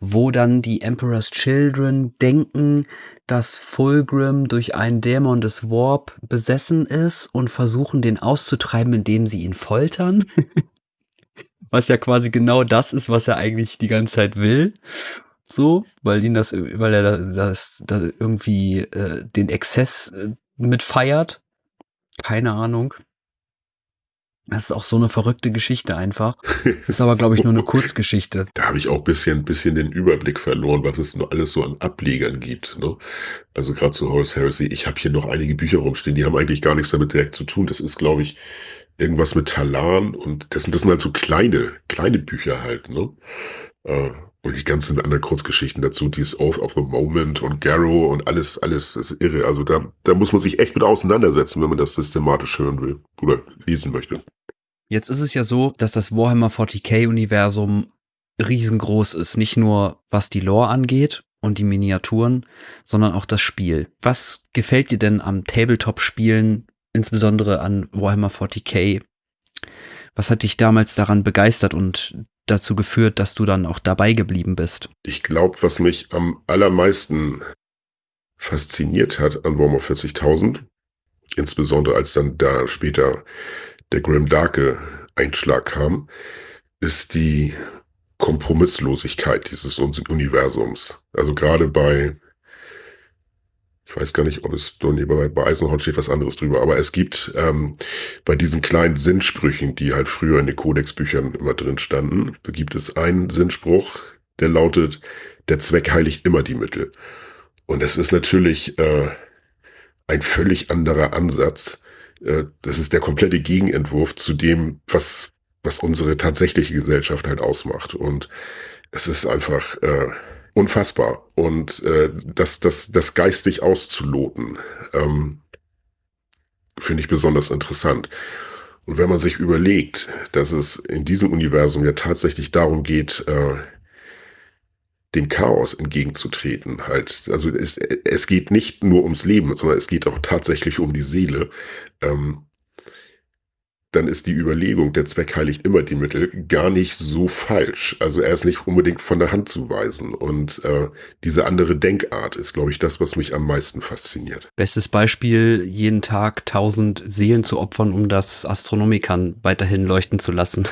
Speaker 1: wo dann die Emperor's Children denken, dass Fulgrim durch einen Dämon des Warp besessen ist und versuchen, den auszutreiben, indem sie ihn foltern. was ja quasi genau das ist, was er eigentlich die ganze Zeit will. So, weil ihn das, weil er das, das irgendwie äh, den Exzess äh, mit feiert. Keine Ahnung. Das ist auch so eine verrückte Geschichte einfach. Das ist aber, glaube ich, nur eine Kurzgeschichte.
Speaker 2: Da habe ich auch bisschen, bisschen den Überblick verloren, was es nur alles so an Ablegern gibt. Ne? Also gerade zu Horace Heresy. Ich habe hier noch einige Bücher rumstehen, die haben eigentlich gar nichts damit direkt zu tun. Das ist, glaube ich, irgendwas mit Talan und das sind, das sind halt so kleine, kleine Bücher halt, ne? Äh, und die ganzen anderen Kurzgeschichten dazu, dieses Oath of the Moment und Garrow und alles, alles ist irre. Also da, da muss man sich echt mit auseinandersetzen, wenn man das systematisch hören will oder lesen möchte.
Speaker 1: Jetzt ist es ja so, dass das Warhammer 40k-Universum riesengroß ist. Nicht nur was die Lore angeht und die Miniaturen, sondern auch das Spiel. Was gefällt dir denn am Tabletop-Spielen, insbesondere an Warhammer 40k? Was hat dich damals daran begeistert und dazu geführt, dass du dann auch dabei geblieben bist?
Speaker 2: Ich glaube, was mich am allermeisten fasziniert hat an Warhammer 40.000, insbesondere als dann da später der Grim Darke Einschlag kam, ist die Kompromisslosigkeit dieses Universums. Also gerade bei, ich weiß gar nicht, ob es bei, Eisenhorn steht was anderes drüber, aber es gibt ähm, bei diesen kleinen Sinnsprüchen, die halt früher in den Kodexbüchern immer drin standen, da gibt es einen Sinnspruch, der lautet, der Zweck heiligt immer die Mittel. Und es ist natürlich äh, ein völlig anderer Ansatz. Äh, das ist der komplette Gegenentwurf zu dem, was was unsere tatsächliche Gesellschaft halt ausmacht. Und es ist einfach äh, unfassbar. Und äh, das, das, das geistig auszuloten, ähm, finde ich besonders interessant. Und wenn man sich überlegt, dass es in diesem Universum ja tatsächlich darum geht, äh, dem Chaos entgegenzutreten, halt. Also es, es geht nicht nur ums Leben, sondern es geht auch tatsächlich um die Seele. Ähm, dann ist die Überlegung, der Zweck heiligt immer die Mittel, gar nicht so falsch. Also er ist nicht unbedingt von der Hand zu weisen. Und äh, diese andere Denkart ist, glaube ich, das, was mich am meisten fasziniert.
Speaker 1: Bestes Beispiel, jeden Tag tausend Seelen zu opfern, um das Astronomikern weiterhin leuchten zu lassen.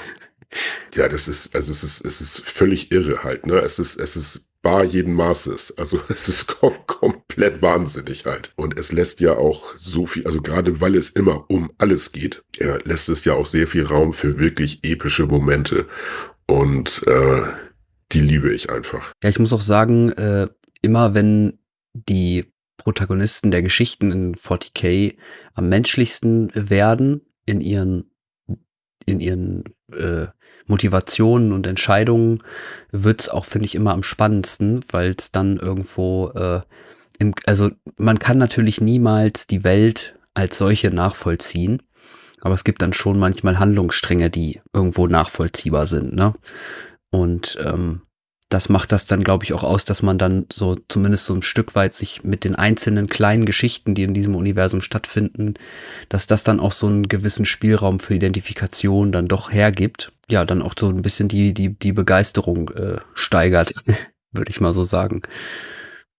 Speaker 2: Ja, das ist, also es ist, es ist völlig irre halt, ne? Es ist, es ist bar jeden Maßes. Also es ist kom komplett wahnsinnig halt. Und es lässt ja auch so viel, also gerade weil es immer um alles geht, ja, lässt es ja auch sehr viel Raum für wirklich epische Momente. Und äh, die liebe ich einfach.
Speaker 1: Ja, ich muss auch sagen, äh, immer wenn die Protagonisten der Geschichten in 40k am menschlichsten werden in ihren in ihren äh, Motivationen und Entscheidungen wird's auch, finde ich, immer am spannendsten, weil es dann irgendwo, äh, im, also man kann natürlich niemals die Welt als solche nachvollziehen, aber es gibt dann schon manchmal Handlungsstränge, die irgendwo nachvollziehbar sind, ne? Und ähm, das macht das dann, glaube ich, auch aus, dass man dann so zumindest so ein Stück weit sich mit den einzelnen kleinen Geschichten, die in diesem Universum stattfinden, dass das dann auch so einen gewissen Spielraum für Identifikation dann doch hergibt. Ja, dann auch so ein bisschen die, die, die Begeisterung äh, steigert, würde ich mal so sagen.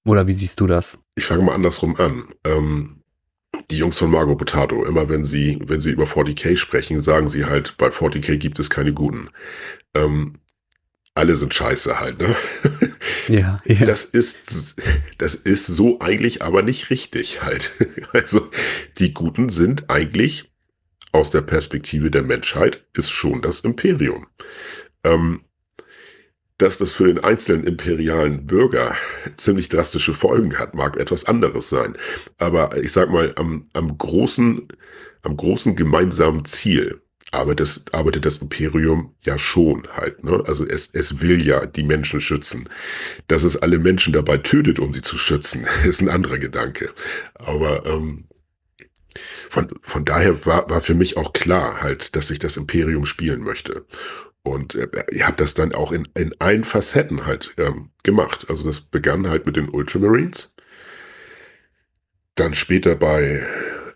Speaker 1: Oder wie siehst du das?
Speaker 2: Ich fange mal andersrum an. Ähm, die Jungs von Margot Potato, immer wenn sie, wenn sie über 40k sprechen, sagen sie halt, bei 40k gibt es keine Guten. Ähm, alle sind scheiße halt, ne?
Speaker 1: Ja, ja.
Speaker 2: Das ist, das ist so eigentlich aber nicht richtig halt. Also, die Guten sind eigentlich aus der Perspektive der Menschheit ist schon das Imperium. Ähm, dass das für den einzelnen imperialen Bürger ziemlich drastische Folgen hat, mag etwas anderes sein. Aber ich sag mal, am, am großen, am großen gemeinsamen Ziel aber das arbeitet das Imperium ja schon halt. Ne? Also es, es will ja die Menschen schützen. Dass es alle Menschen dabei tötet, um sie zu schützen, ist ein anderer Gedanke. Aber ähm, von, von daher war, war für mich auch klar halt, dass ich das Imperium spielen möchte. Und äh, ihr habt das dann auch in, in allen Facetten halt ähm, gemacht. Also das begann halt mit den Ultramarines. Dann später bei,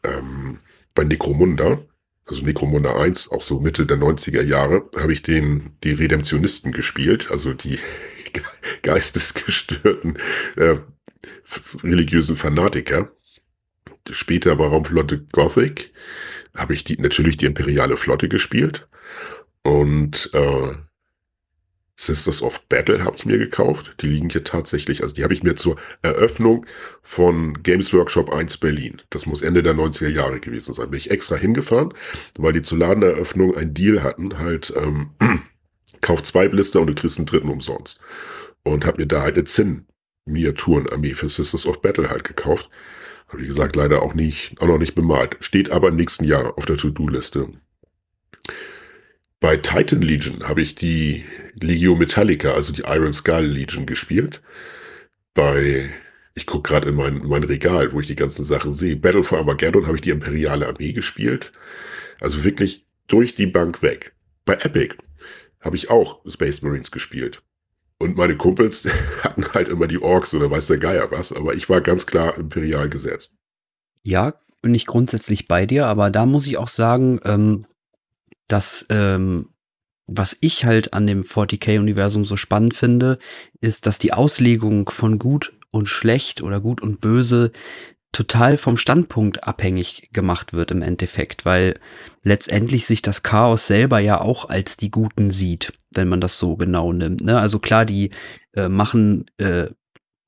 Speaker 2: ähm, bei Necromunda also Necromunda 1, auch so Mitte der 90er Jahre, habe ich den, die Redemptionisten gespielt, also die geistesgestörten äh, religiösen Fanatiker. Später bei Raumflotte Gothic habe ich die, natürlich die imperiale Flotte gespielt. Und äh, Sisters of Battle habe ich mir gekauft. Die liegen hier tatsächlich, also die habe ich mir zur Eröffnung von Games Workshop 1 Berlin. Das muss Ende der 90er Jahre gewesen sein. Bin ich extra hingefahren, weil die zur Ladeneröffnung einen Deal hatten, halt, ähm, kauf zwei Blister und du kriegst einen dritten umsonst. Und habe mir da halt eine Zinn-Miniaturenarmee für Sisters of Battle halt gekauft. Wie gesagt, leider auch nicht, auch noch nicht bemalt. Steht aber im nächsten Jahr auf der To-Do-Liste. Bei Titan Legion habe ich die Legio Metallica, also die Iron Skull Legion gespielt. Bei, ich gucke gerade in mein, mein Regal, wo ich die ganzen Sachen sehe. Battle for Armageddon habe ich die Imperiale Armee gespielt. Also wirklich durch die Bank weg. Bei Epic habe ich auch Space Marines gespielt. Und meine Kumpels hatten halt immer die Orks oder weiß der Geier was, aber ich war ganz klar imperial gesetzt.
Speaker 1: Ja, bin ich grundsätzlich bei dir, aber da muss ich auch sagen, ähm, dass ähm, was ich halt an dem 40k-Universum so spannend finde, ist, dass die Auslegung von gut und schlecht oder gut und böse total vom Standpunkt abhängig gemacht wird im Endeffekt, weil letztendlich sich das Chaos selber ja auch als die Guten sieht, wenn man das so genau nimmt. Ne? Also klar, die äh, machen äh,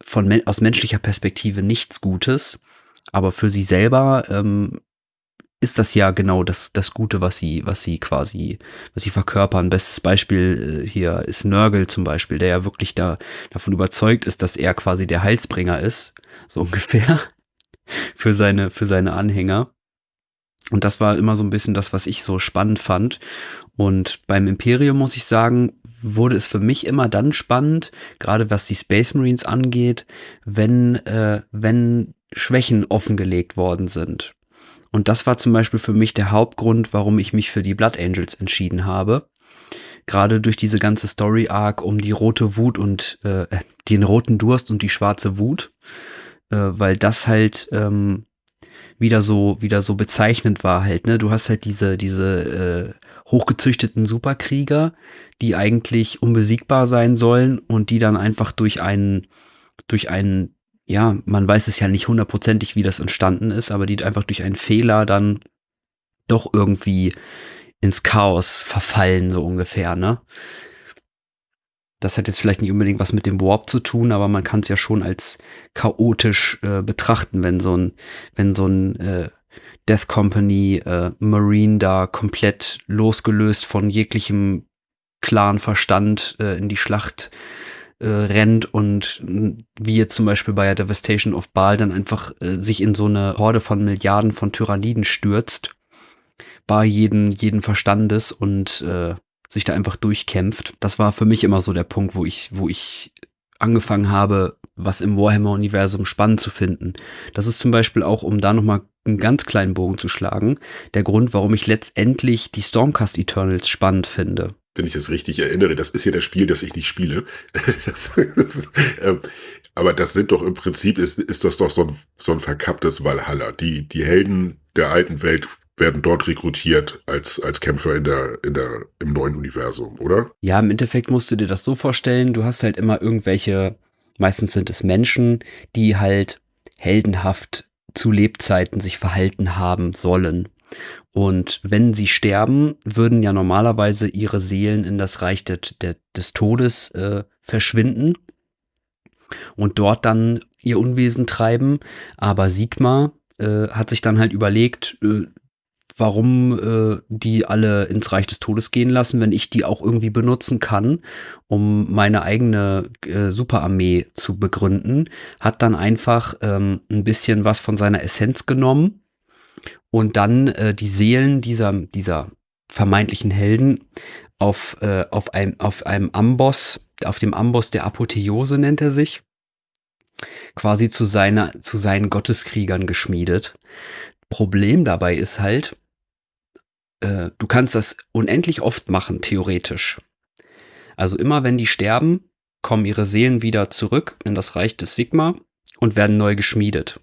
Speaker 1: von aus menschlicher Perspektive nichts Gutes, aber für sie selber ähm, ist das ja genau das, das Gute, was sie, was sie quasi, was sie verkörpern. Bestes Beispiel äh, hier ist Nörgel zum Beispiel, der ja wirklich da davon überzeugt ist, dass er quasi der Heilsbringer ist, so ungefähr für seine, für seine Anhänger. Und das war immer so ein bisschen das, was ich so spannend fand. Und beim Imperium muss ich sagen, wurde es für mich immer dann spannend, gerade was die Space Marines angeht, wenn, äh, wenn Schwächen offengelegt worden sind. Und das war zum Beispiel für mich der Hauptgrund, warum ich mich für die Blood Angels entschieden habe. Gerade durch diese ganze Story Arc um die rote Wut und äh, den roten Durst und die schwarze Wut äh, weil das halt ähm, wieder so wieder so bezeichnend war halt ne? Du hast halt diese diese äh, hochgezüchteten Superkrieger die eigentlich unbesiegbar sein sollen und die dann einfach durch einen durch einen ja man weiß es ja nicht hundertprozentig wie das entstanden ist aber die einfach durch einen Fehler dann doch irgendwie ins Chaos verfallen so ungefähr ne das hat jetzt vielleicht nicht unbedingt was mit dem Warp zu tun, aber man kann es ja schon als chaotisch äh, betrachten, wenn so ein, wenn so ein äh, Death Company äh, Marine da komplett losgelöst von jeglichem klaren Verstand äh, in die Schlacht äh, rennt und wie jetzt zum Beispiel bei der Devastation of Baal dann einfach äh, sich in so eine Horde von Milliarden von Tyranniden stürzt, bei jeden, jeden Verstandes und äh, sich da einfach durchkämpft. Das war für mich immer so der Punkt, wo ich, wo ich angefangen habe, was im Warhammer-Universum spannend zu finden. Das ist zum Beispiel auch, um da nochmal einen ganz kleinen Bogen zu schlagen, der Grund, warum ich letztendlich die Stormcast Eternals spannend finde.
Speaker 2: Wenn ich das richtig erinnere, das ist ja das Spiel, das ich nicht spiele. Das, das, äh, aber das sind doch im Prinzip, ist, ist das doch so ein, so ein verkapptes Valhalla. Die, die Helden der alten Welt werden dort rekrutiert als, als Kämpfer in der, in der, im neuen Universum, oder?
Speaker 1: Ja, im Endeffekt musst du dir das so vorstellen, du hast halt immer irgendwelche, meistens sind es Menschen, die halt heldenhaft zu Lebzeiten sich verhalten haben sollen. Und wenn sie sterben, würden ja normalerweise ihre Seelen in das Reich der, der, des Todes äh, verschwinden und dort dann ihr Unwesen treiben. Aber Sigma äh, hat sich dann halt überlegt, äh, warum äh, die alle ins Reich des Todes gehen lassen, wenn ich die auch irgendwie benutzen kann, um meine eigene äh, Superarmee zu begründen, hat dann einfach ähm, ein bisschen was von seiner Essenz genommen und dann äh, die Seelen dieser, dieser vermeintlichen Helden auf, äh, auf, einem, auf einem Amboss, auf dem Amboss der Apotheose nennt er sich, quasi zu seiner, zu seinen Gotteskriegern geschmiedet. Problem dabei ist halt, äh, du kannst das unendlich oft machen, theoretisch. Also immer wenn die sterben, kommen ihre Seelen wieder zurück in das Reich des Sigma und werden neu geschmiedet.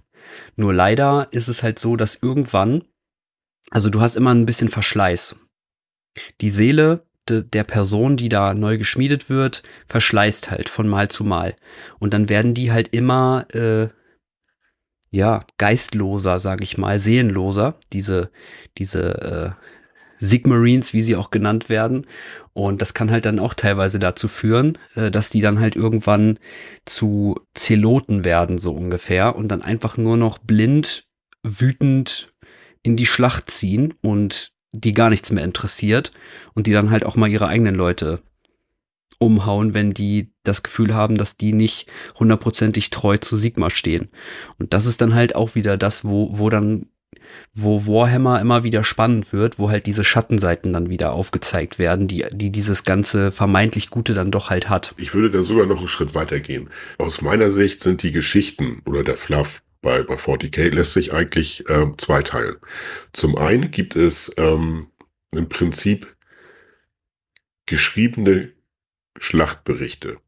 Speaker 1: Nur leider ist es halt so, dass irgendwann, also du hast immer ein bisschen Verschleiß. Die Seele de, der Person, die da neu geschmiedet wird, verschleißt halt von Mal zu Mal. Und dann werden die halt immer, äh, ja, geistloser, sag ich mal, seelenloser, diese, diese äh, Sigmarines, wie sie auch genannt werden. Und das kann halt dann auch teilweise dazu führen, äh, dass die dann halt irgendwann zu Zeloten werden, so ungefähr, und dann einfach nur noch blind, wütend in die Schlacht ziehen und die gar nichts mehr interessiert und die dann halt auch mal ihre eigenen Leute umhauen, wenn die das Gefühl haben, dass die nicht hundertprozentig treu zu Sigma stehen. Und das ist dann halt auch wieder das, wo, wo dann wo Warhammer immer wieder spannend wird, wo halt diese Schattenseiten dann wieder aufgezeigt werden, die, die dieses ganze vermeintlich Gute dann doch halt hat.
Speaker 2: Ich würde da sogar noch einen Schritt weiter gehen. Aus meiner Sicht sind die Geschichten oder der Fluff bei, bei 40k lässt sich eigentlich ähm, zweiteilen. Zum einen gibt es ähm, im Prinzip geschriebene Schlachtberichte,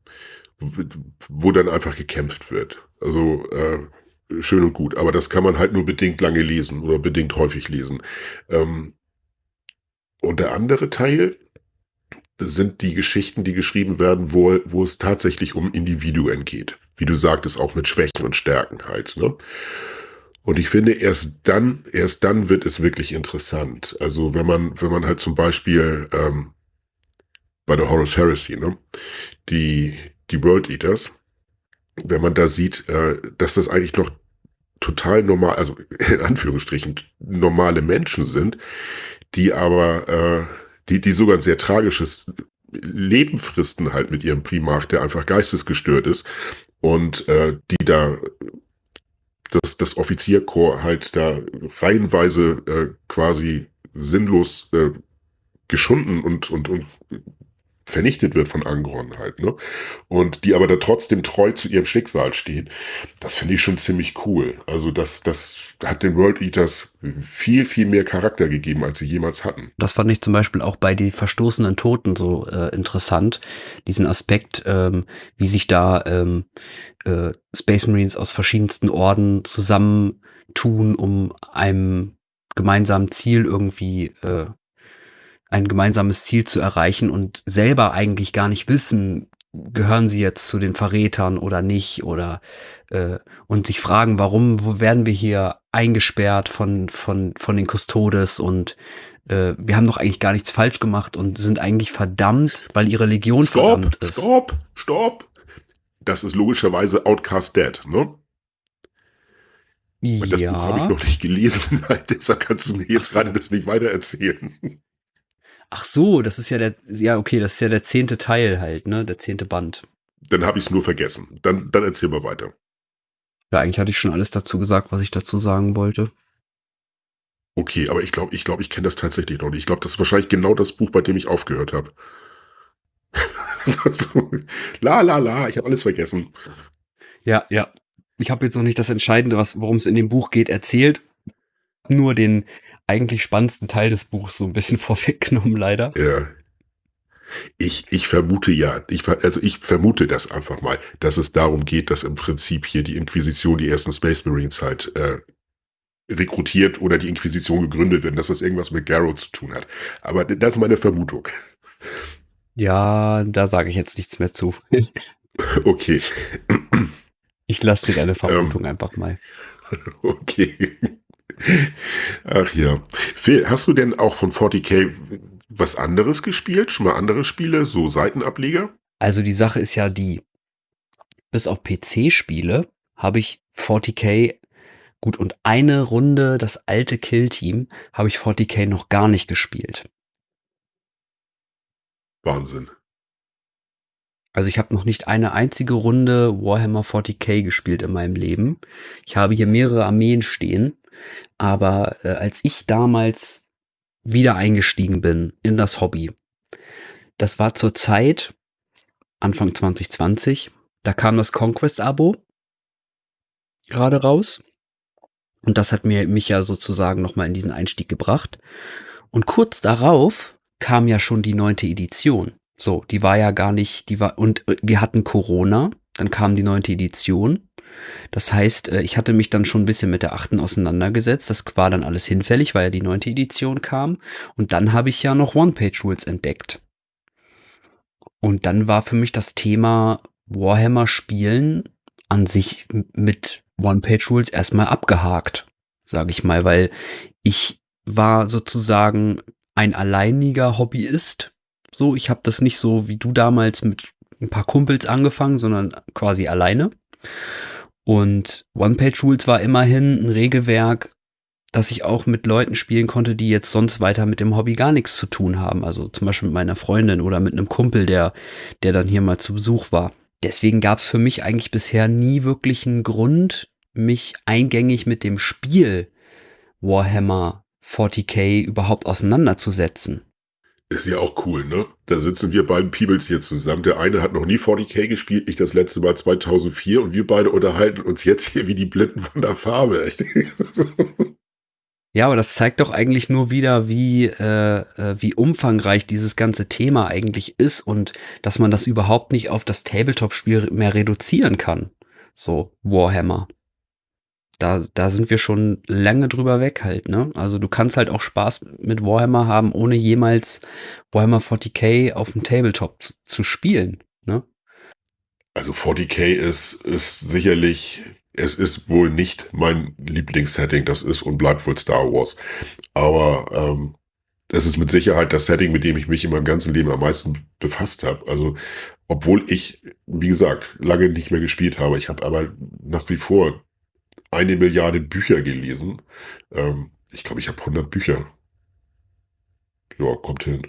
Speaker 2: wo dann einfach gekämpft wird. Also äh, schön und gut, aber das kann man halt nur bedingt lange lesen oder bedingt häufig lesen. Ähm, und der andere Teil sind die Geschichten, die geschrieben werden, wo, wo es tatsächlich um Individuen geht. Wie du sagtest, auch mit Schwächen und Stärken halt. Ne? Und ich finde, erst dann, erst dann wird es wirklich interessant. Also wenn man, wenn man halt zum Beispiel ähm, bei der Horus Heresy, ne, die, die World Eaters, wenn man da sieht, äh, dass das eigentlich noch total normal, also in Anführungsstrichen normale Menschen sind, die aber, äh, die, die sogar ein sehr tragisches Leben fristen halt mit ihrem Primarch, der einfach geistesgestört ist und äh, die da das, das Offizierkorps halt da reihenweise äh, quasi sinnlos äh, geschunden und, und, und vernichtet wird von Angron halt, ne? Und die aber da trotzdem treu zu ihrem Schicksal steht. Das finde ich schon ziemlich cool. Also das, das hat den World Eaters viel, viel mehr Charakter gegeben, als sie jemals hatten.
Speaker 1: Das fand ich zum Beispiel auch bei die verstoßenen Toten so äh, interessant. Diesen Aspekt, ähm, wie sich da ähm, äh, Space Marines aus verschiedensten Orden zusammentun, um einem gemeinsamen Ziel irgendwie äh, ein gemeinsames Ziel zu erreichen und selber eigentlich gar nicht wissen, gehören sie jetzt zu den Verrätern oder nicht oder äh, und sich fragen, warum wo werden wir hier eingesperrt von von von den Custodes und äh, wir haben doch eigentlich gar nichts falsch gemacht und sind eigentlich verdammt, weil ihre Legion
Speaker 2: stopp,
Speaker 1: verdammt ist.
Speaker 2: Stopp, stopp. Das ist logischerweise Outcast Dead, ne?
Speaker 1: Ja.
Speaker 2: Das Buch habe ich noch nicht gelesen, deshalb kannst du mir jetzt so. gerade das nicht weiter erzählen.
Speaker 1: Ach so, das ist ja der, ja, okay, das ist ja der zehnte Teil halt, ne? Der zehnte Band.
Speaker 2: Dann habe ich es nur vergessen. Dann, dann erzähl mal weiter.
Speaker 1: Ja, eigentlich hatte ich schon alles dazu gesagt, was ich dazu sagen wollte.
Speaker 2: Okay, aber ich glaube, ich glaube, ich kenne das tatsächlich noch nicht. Ich glaube, das ist wahrscheinlich genau das Buch, bei dem ich aufgehört habe. la la la, ich habe alles vergessen.
Speaker 1: Ja, ja. Ich habe jetzt noch nicht das Entscheidende, was worum es in dem Buch geht, erzählt. Nur den eigentlich spannendsten Teil des Buchs so ein bisschen vorweggenommen, leider.
Speaker 2: Ja. Ich, ich vermute ja, ich, also ich vermute das einfach mal, dass es darum geht, dass im Prinzip hier die Inquisition die ersten Space Marines halt äh, rekrutiert oder die Inquisition gegründet werden, dass das irgendwas mit Garrow zu tun hat. Aber das ist meine Vermutung.
Speaker 1: Ja, da sage ich jetzt nichts mehr zu.
Speaker 2: okay.
Speaker 1: Ich lasse dir deine Vermutung ähm, einfach mal.
Speaker 2: Okay. Ach ja. Phil, hast du denn auch von 40k was anderes gespielt? Schon mal andere Spiele, so Seitenableger?
Speaker 1: Also die Sache ist ja die, bis auf PC-Spiele habe ich 40k gut und eine Runde das alte Kill-Team habe ich 40k noch gar nicht gespielt.
Speaker 2: Wahnsinn.
Speaker 1: Also ich habe noch nicht eine einzige Runde Warhammer 40k gespielt in meinem Leben. Ich habe hier mehrere Armeen stehen aber äh, als ich damals wieder eingestiegen bin in das Hobby, das war zur Zeit, Anfang 2020, da kam das Conquest-Abo gerade raus. Und das hat mir mich ja sozusagen nochmal in diesen Einstieg gebracht. Und kurz darauf kam ja schon die neunte Edition. So, die war ja gar nicht, die war, und äh, wir hatten Corona, dann kam die neunte Edition. Das heißt, äh, ich hatte mich dann schon ein bisschen mit der achten auseinandergesetzt. Das war dann alles hinfällig, weil ja die neunte Edition kam. Und dann habe ich ja noch One-Page-Rules entdeckt. Und dann war für mich das Thema Warhammer spielen an sich mit One-Page-Rules erstmal abgehakt, sage ich mal, weil ich war sozusagen ein alleiniger Hobbyist. So, ich habe das nicht so wie du damals mit ein paar Kumpels angefangen, sondern quasi alleine. Und One-Page-Rules war immerhin ein Regelwerk, das ich auch mit Leuten spielen konnte, die jetzt sonst weiter mit dem Hobby gar nichts zu tun haben. Also zum Beispiel mit meiner Freundin oder mit einem Kumpel, der, der dann hier mal zu Besuch war. Deswegen gab es für mich eigentlich bisher nie wirklich einen Grund, mich eingängig mit dem Spiel Warhammer 40k überhaupt auseinanderzusetzen.
Speaker 2: Ist ja auch cool, ne? Da sitzen wir beiden Peebles hier zusammen. Der eine hat noch nie 40k gespielt, ich das letzte Mal 2004 und wir beide unterhalten uns jetzt hier wie die Blinden von der Farbe.
Speaker 1: Ja, aber das zeigt doch eigentlich nur wieder, wie, äh, äh, wie umfangreich dieses ganze Thema eigentlich ist und dass man das überhaupt nicht auf das Tabletop-Spiel mehr reduzieren kann. So, Warhammer. Da, da sind wir schon lange drüber weg halt, ne? Also du kannst halt auch Spaß mit Warhammer haben, ohne jemals Warhammer 40k auf dem Tabletop zu, zu spielen, ne?
Speaker 2: Also 40k ist, ist sicherlich es ist wohl nicht mein Lieblingssetting, das ist und bleibt wohl Star Wars. Aber ähm, es ist mit Sicherheit das Setting, mit dem ich mich in meinem ganzen Leben am meisten befasst habe. Also, obwohl ich, wie gesagt, lange nicht mehr gespielt habe, ich habe aber nach wie vor eine Milliarde Bücher gelesen. Ähm, ich glaube, ich habe 100 Bücher. Ja, kommt hin.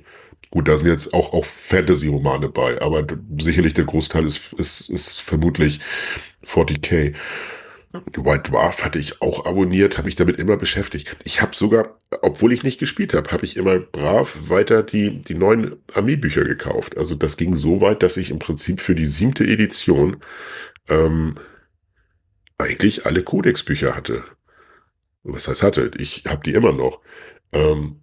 Speaker 2: Gut, da sind jetzt auch, auch Fantasy-Romane bei, aber sicherlich der Großteil ist, ist, ist vermutlich 40k. White Dwarf hatte ich auch abonniert, habe mich damit immer beschäftigt. Ich habe sogar, obwohl ich nicht gespielt habe, habe ich immer brav weiter die, die neuen Armeebücher gekauft. Also das ging so weit, dass ich im Prinzip für die siebte Edition ähm, eigentlich alle Codex-Bücher hatte. Was heißt hatte? Ich habe die immer noch. Ähm,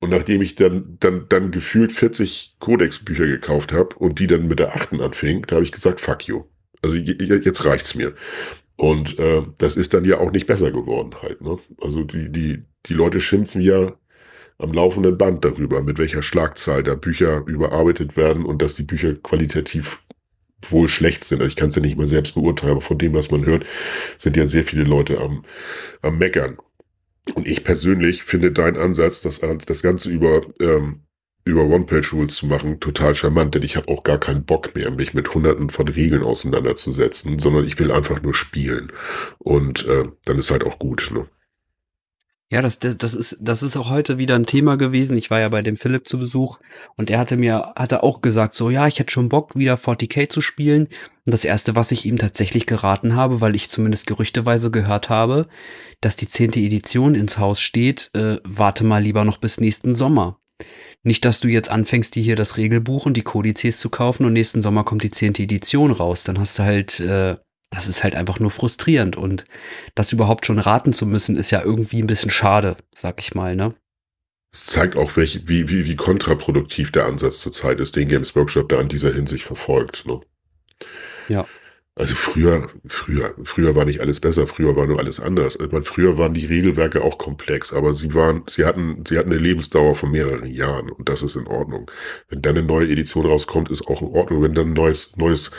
Speaker 2: und nachdem ich dann, dann, dann gefühlt 40 Codex-Bücher gekauft habe und die dann mit der achten anfing, da habe ich gesagt, fuck you. Also jetzt reicht's mir. Und äh, das ist dann ja auch nicht besser geworden halt. Ne? Also die, die, die Leute schimpfen ja am laufenden Band darüber, mit welcher Schlagzahl da Bücher überarbeitet werden und dass die Bücher qualitativ wohl schlecht sind. Also ich kann es ja nicht mal selbst beurteilen, aber von dem, was man hört, sind ja sehr viele Leute am, am Meckern. Und ich persönlich finde deinen Ansatz, das, das Ganze über ähm, über One-Page-Rules zu machen, total charmant, denn ich habe auch gar keinen Bock mehr, mich mit hunderten von Regeln auseinanderzusetzen, sondern ich will einfach nur spielen. Und äh, dann ist halt auch gut. Ne?
Speaker 1: Ja, das, das, ist, das ist auch heute wieder ein Thema gewesen. Ich war ja bei dem Philipp zu Besuch und er hatte mir, hatte auch gesagt, so, ja, ich hätte schon Bock, wieder 40k zu spielen. Und das erste, was ich ihm tatsächlich geraten habe, weil ich zumindest gerüchteweise gehört habe, dass die zehnte Edition ins Haus steht, äh, warte mal lieber noch bis nächsten Sommer. Nicht, dass du jetzt anfängst, dir hier das Regelbuch und die Kodizes zu kaufen und nächsten Sommer kommt die zehnte Edition raus. Dann hast du halt, äh, das ist halt einfach nur frustrierend. Und das überhaupt schon raten zu müssen, ist ja irgendwie ein bisschen schade, sag ich mal, ne?
Speaker 2: Es zeigt auch, welche, wie, wie, wie kontraproduktiv der Ansatz zurzeit ist, den Games Workshop da in dieser Hinsicht verfolgt. Ne?
Speaker 1: Ja.
Speaker 2: Also früher, früher, früher war nicht alles besser, früher war nur alles anders. Ich meine, früher waren die Regelwerke auch komplex, aber sie waren, sie hatten, sie hatten eine Lebensdauer von mehreren Jahren und das ist in Ordnung. Wenn dann eine neue Edition rauskommt, ist auch in Ordnung. Wenn dann ein neues, neues,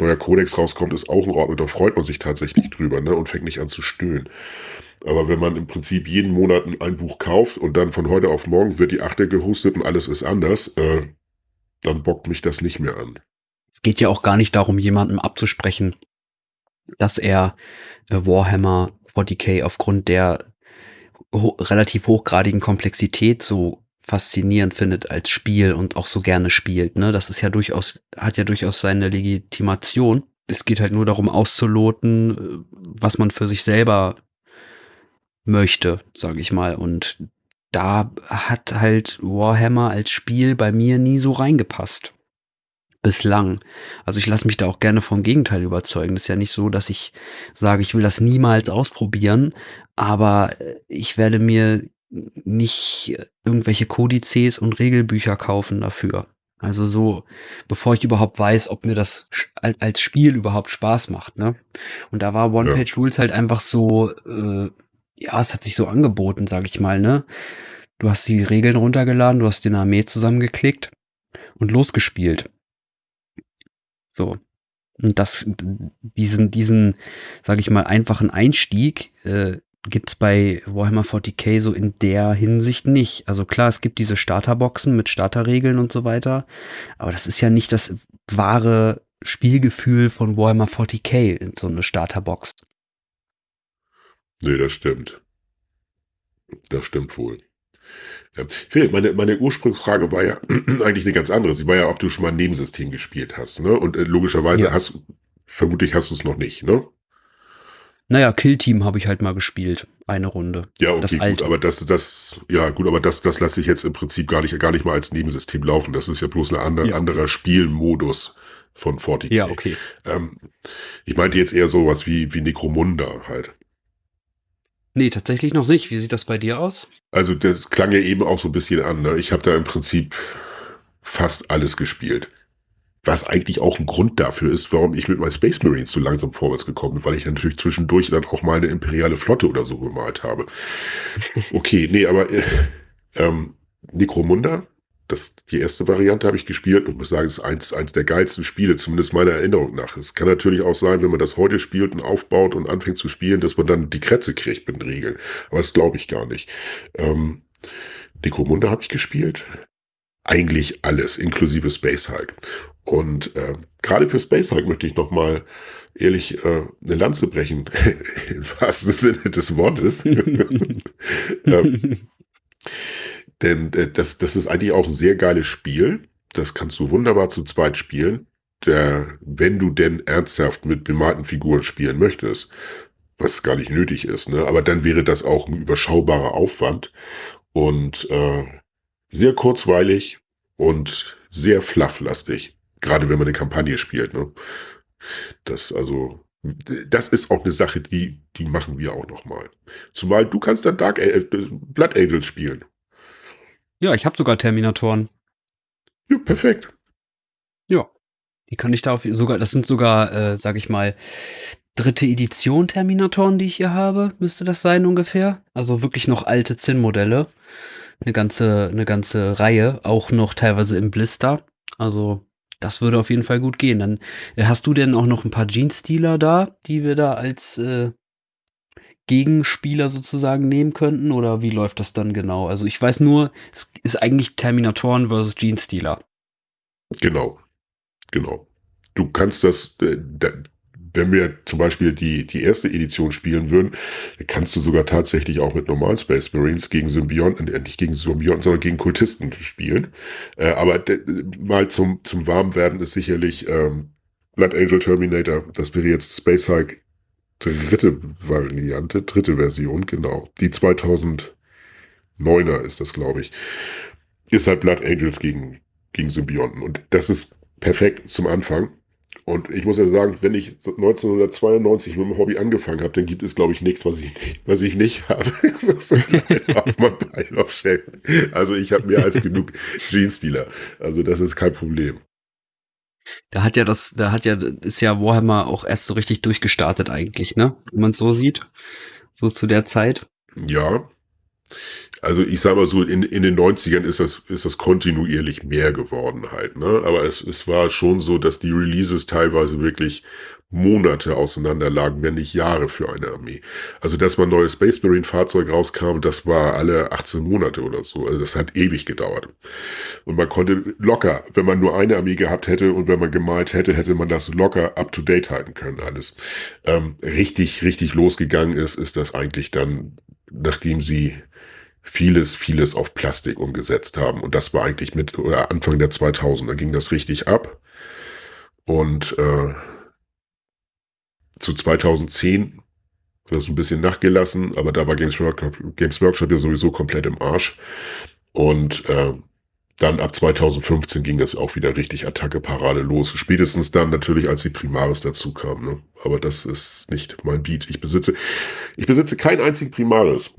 Speaker 2: neuer Kodex rauskommt, ist auch in Ordnung. Da freut man sich tatsächlich drüber, ne, und fängt nicht an zu stöhnen. Aber wenn man im Prinzip jeden Monat ein Buch kauft und dann von heute auf morgen wird die Achte gehustet und alles ist anders, äh, dann bockt mich das nicht mehr an.
Speaker 1: Geht ja auch gar nicht darum, jemandem abzusprechen, dass er äh, Warhammer 40k aufgrund der ho relativ hochgradigen Komplexität so faszinierend findet als Spiel und auch so gerne spielt. Ne? Das ist ja durchaus, hat ja durchaus seine Legitimation. Es geht halt nur darum auszuloten, äh, was man für sich selber möchte, sage ich mal. Und da hat halt Warhammer als Spiel bei mir nie so reingepasst bislang. Also ich lasse mich da auch gerne vom Gegenteil überzeugen. Das ist ja nicht so, dass ich sage, ich will das niemals ausprobieren, aber äh, ich werde mir nicht irgendwelche Kodizes und Regelbücher kaufen dafür. Also so, bevor ich überhaupt weiß, ob mir das als Spiel überhaupt Spaß macht, ne? Und da war One-Page-Rules halt einfach so, äh, ja, es hat sich so angeboten, sag ich mal, ne? Du hast die Regeln runtergeladen, du hast den Armee zusammengeklickt und losgespielt. So. Und das, diesen, diesen, sage ich mal, einfachen Einstieg äh, gibt's bei Warhammer 40k so in der Hinsicht nicht. Also klar, es gibt diese Starterboxen mit Starterregeln und so weiter, aber das ist ja nicht das wahre Spielgefühl von Warhammer 40k in so eine Starterbox.
Speaker 2: Nee, das stimmt. Das stimmt wohl. Ja. Phil, meine, meine Ursprungsfrage war ja eigentlich eine ganz andere. Sie war ja, ob du schon mal ein Nebensystem gespielt hast. Ne? Und äh, logischerweise ja. hast, vermutlich hast du es noch nicht, ne?
Speaker 1: Naja, Kill Team habe ich halt mal gespielt. Eine Runde.
Speaker 2: Ja,
Speaker 1: Das
Speaker 2: okay, gut,
Speaker 1: alte.
Speaker 2: aber das, das, ja, gut, aber das, das lasse ich jetzt im Prinzip gar nicht, gar nicht mal als Nebensystem laufen. Das ist ja bloß ein andere,
Speaker 1: Ja.
Speaker 2: anderer Spielmodus von 40k.
Speaker 1: Ja, okay.
Speaker 2: Ähm, ich meinte jetzt eher sowas wie, wie Necromunda halt.
Speaker 1: Nee, tatsächlich noch nicht. Wie sieht das bei dir aus?
Speaker 2: Also das klang ja eben auch so ein bisschen an. Ne? Ich habe da im Prinzip fast alles gespielt. Was eigentlich auch ein Grund dafür ist, warum ich mit meinen Space Marines so langsam vorwärts gekommen bin, weil ich natürlich zwischendurch dann auch mal eine imperiale Flotte oder so gemalt habe. Okay, nee, aber äh, ähm, Necromunda, das, die erste Variante habe ich gespielt und muss sagen, es ist eins, eins der geilsten Spiele, zumindest meiner Erinnerung nach. Es kann natürlich auch sein, wenn man das heute spielt und aufbaut und anfängt zu spielen, dass man dann die Krätze kriegt mit den Regeln. Aber das glaube ich gar nicht. Ähm, Necromunda habe ich gespielt. Eigentlich alles, inklusive Space Hulk. Und äh, gerade für Space Hulk möchte ich noch mal ehrlich äh, eine Lanze brechen, im wahrsten Sinne des Wortes. ähm, denn äh, das, das ist eigentlich auch ein sehr geiles Spiel. Das kannst du wunderbar zu zweit spielen. Der, wenn du denn ernsthaft mit bemalten Figuren spielen möchtest, was gar nicht nötig ist, ne? aber dann wäre das auch ein überschaubarer Aufwand und äh, sehr kurzweilig und sehr flufflastig. Gerade wenn man eine Kampagne spielt. Ne? Das also, das ist auch eine Sache, die, die machen wir auch noch mal. Zumal du kannst dann Dark äh, Blood Angels spielen.
Speaker 1: Ja, ich habe sogar Terminatoren.
Speaker 2: Ja, perfekt.
Speaker 1: Die kann ich da auf sogar, das sind sogar, äh, sag ich mal, dritte Edition Terminatoren, die ich hier habe, müsste das sein ungefähr. Also wirklich noch alte Zinn-Modelle. Eine ganze, eine ganze Reihe, auch noch teilweise im Blister. Also das würde auf jeden Fall gut gehen. Dann äh, hast du denn auch noch ein paar Jeans-Dealer da, die wir da als äh, Gegenspieler sozusagen nehmen könnten? Oder wie läuft das dann genau? Also ich weiß nur, es ist eigentlich Terminatoren versus Jeans-Dealer.
Speaker 2: Genau. Genau. Du kannst das, äh, wenn wir zum Beispiel die, die erste Edition spielen würden, kannst du sogar tatsächlich auch mit normalen Space Marines gegen Symbionten, äh, nicht gegen Symbionten, sondern gegen Kultisten spielen. Äh, aber mal zum, zum Warmwerden ist sicherlich ähm, Blood Angel Terminator, das wäre jetzt Space Hulk dritte Variante, dritte Version, genau. Die 2009er ist das, glaube ich. Ist halt Blood Angels gegen, gegen Symbionten. Und das ist perfekt zum Anfang. Und ich muss ja sagen, wenn ich 1992 mit dem Hobby angefangen habe, dann gibt es, glaube ich, nichts, was ich nicht, was ich nicht habe. Auf mein Pile of Shame. Also ich habe mehr als genug Jeans-Dealer. Also das ist kein Problem.
Speaker 1: Da hat ja das, da hat ja, ist ja Warhammer auch erst so richtig durchgestartet eigentlich, ne? Wenn man es so sieht. So zu der Zeit.
Speaker 2: Ja. Also ich sag mal so, in, in den 90ern ist das, ist das kontinuierlich mehr geworden halt, ne? Aber es, es war schon so, dass die Releases teilweise wirklich Monate auseinander lagen, wenn nicht Jahre für eine Armee. Also, dass man neues Space Marine Fahrzeug rauskam, das war alle 18 Monate oder so. Also, das hat ewig gedauert. Und man konnte locker, wenn man nur eine Armee gehabt hätte und wenn man gemalt hätte, hätte man das locker up to date halten können, alles. Ähm, richtig, richtig losgegangen ist, ist das eigentlich dann, nachdem sie vieles, vieles auf Plastik umgesetzt haben. Und das war eigentlich mit oder Anfang der 2000er ging das richtig ab. Und äh, zu 2010 hat das ein bisschen nachgelassen, aber da war Games Workshop, Games Workshop ja sowieso komplett im Arsch. Und äh, dann ab 2015 ging das auch wieder richtig Attacke-Parade los. Spätestens dann natürlich, als die Primaris dazu kam. Ne? Aber das ist nicht mein Beat. Ich besitze, ich besitze keinen einzigen Primaris.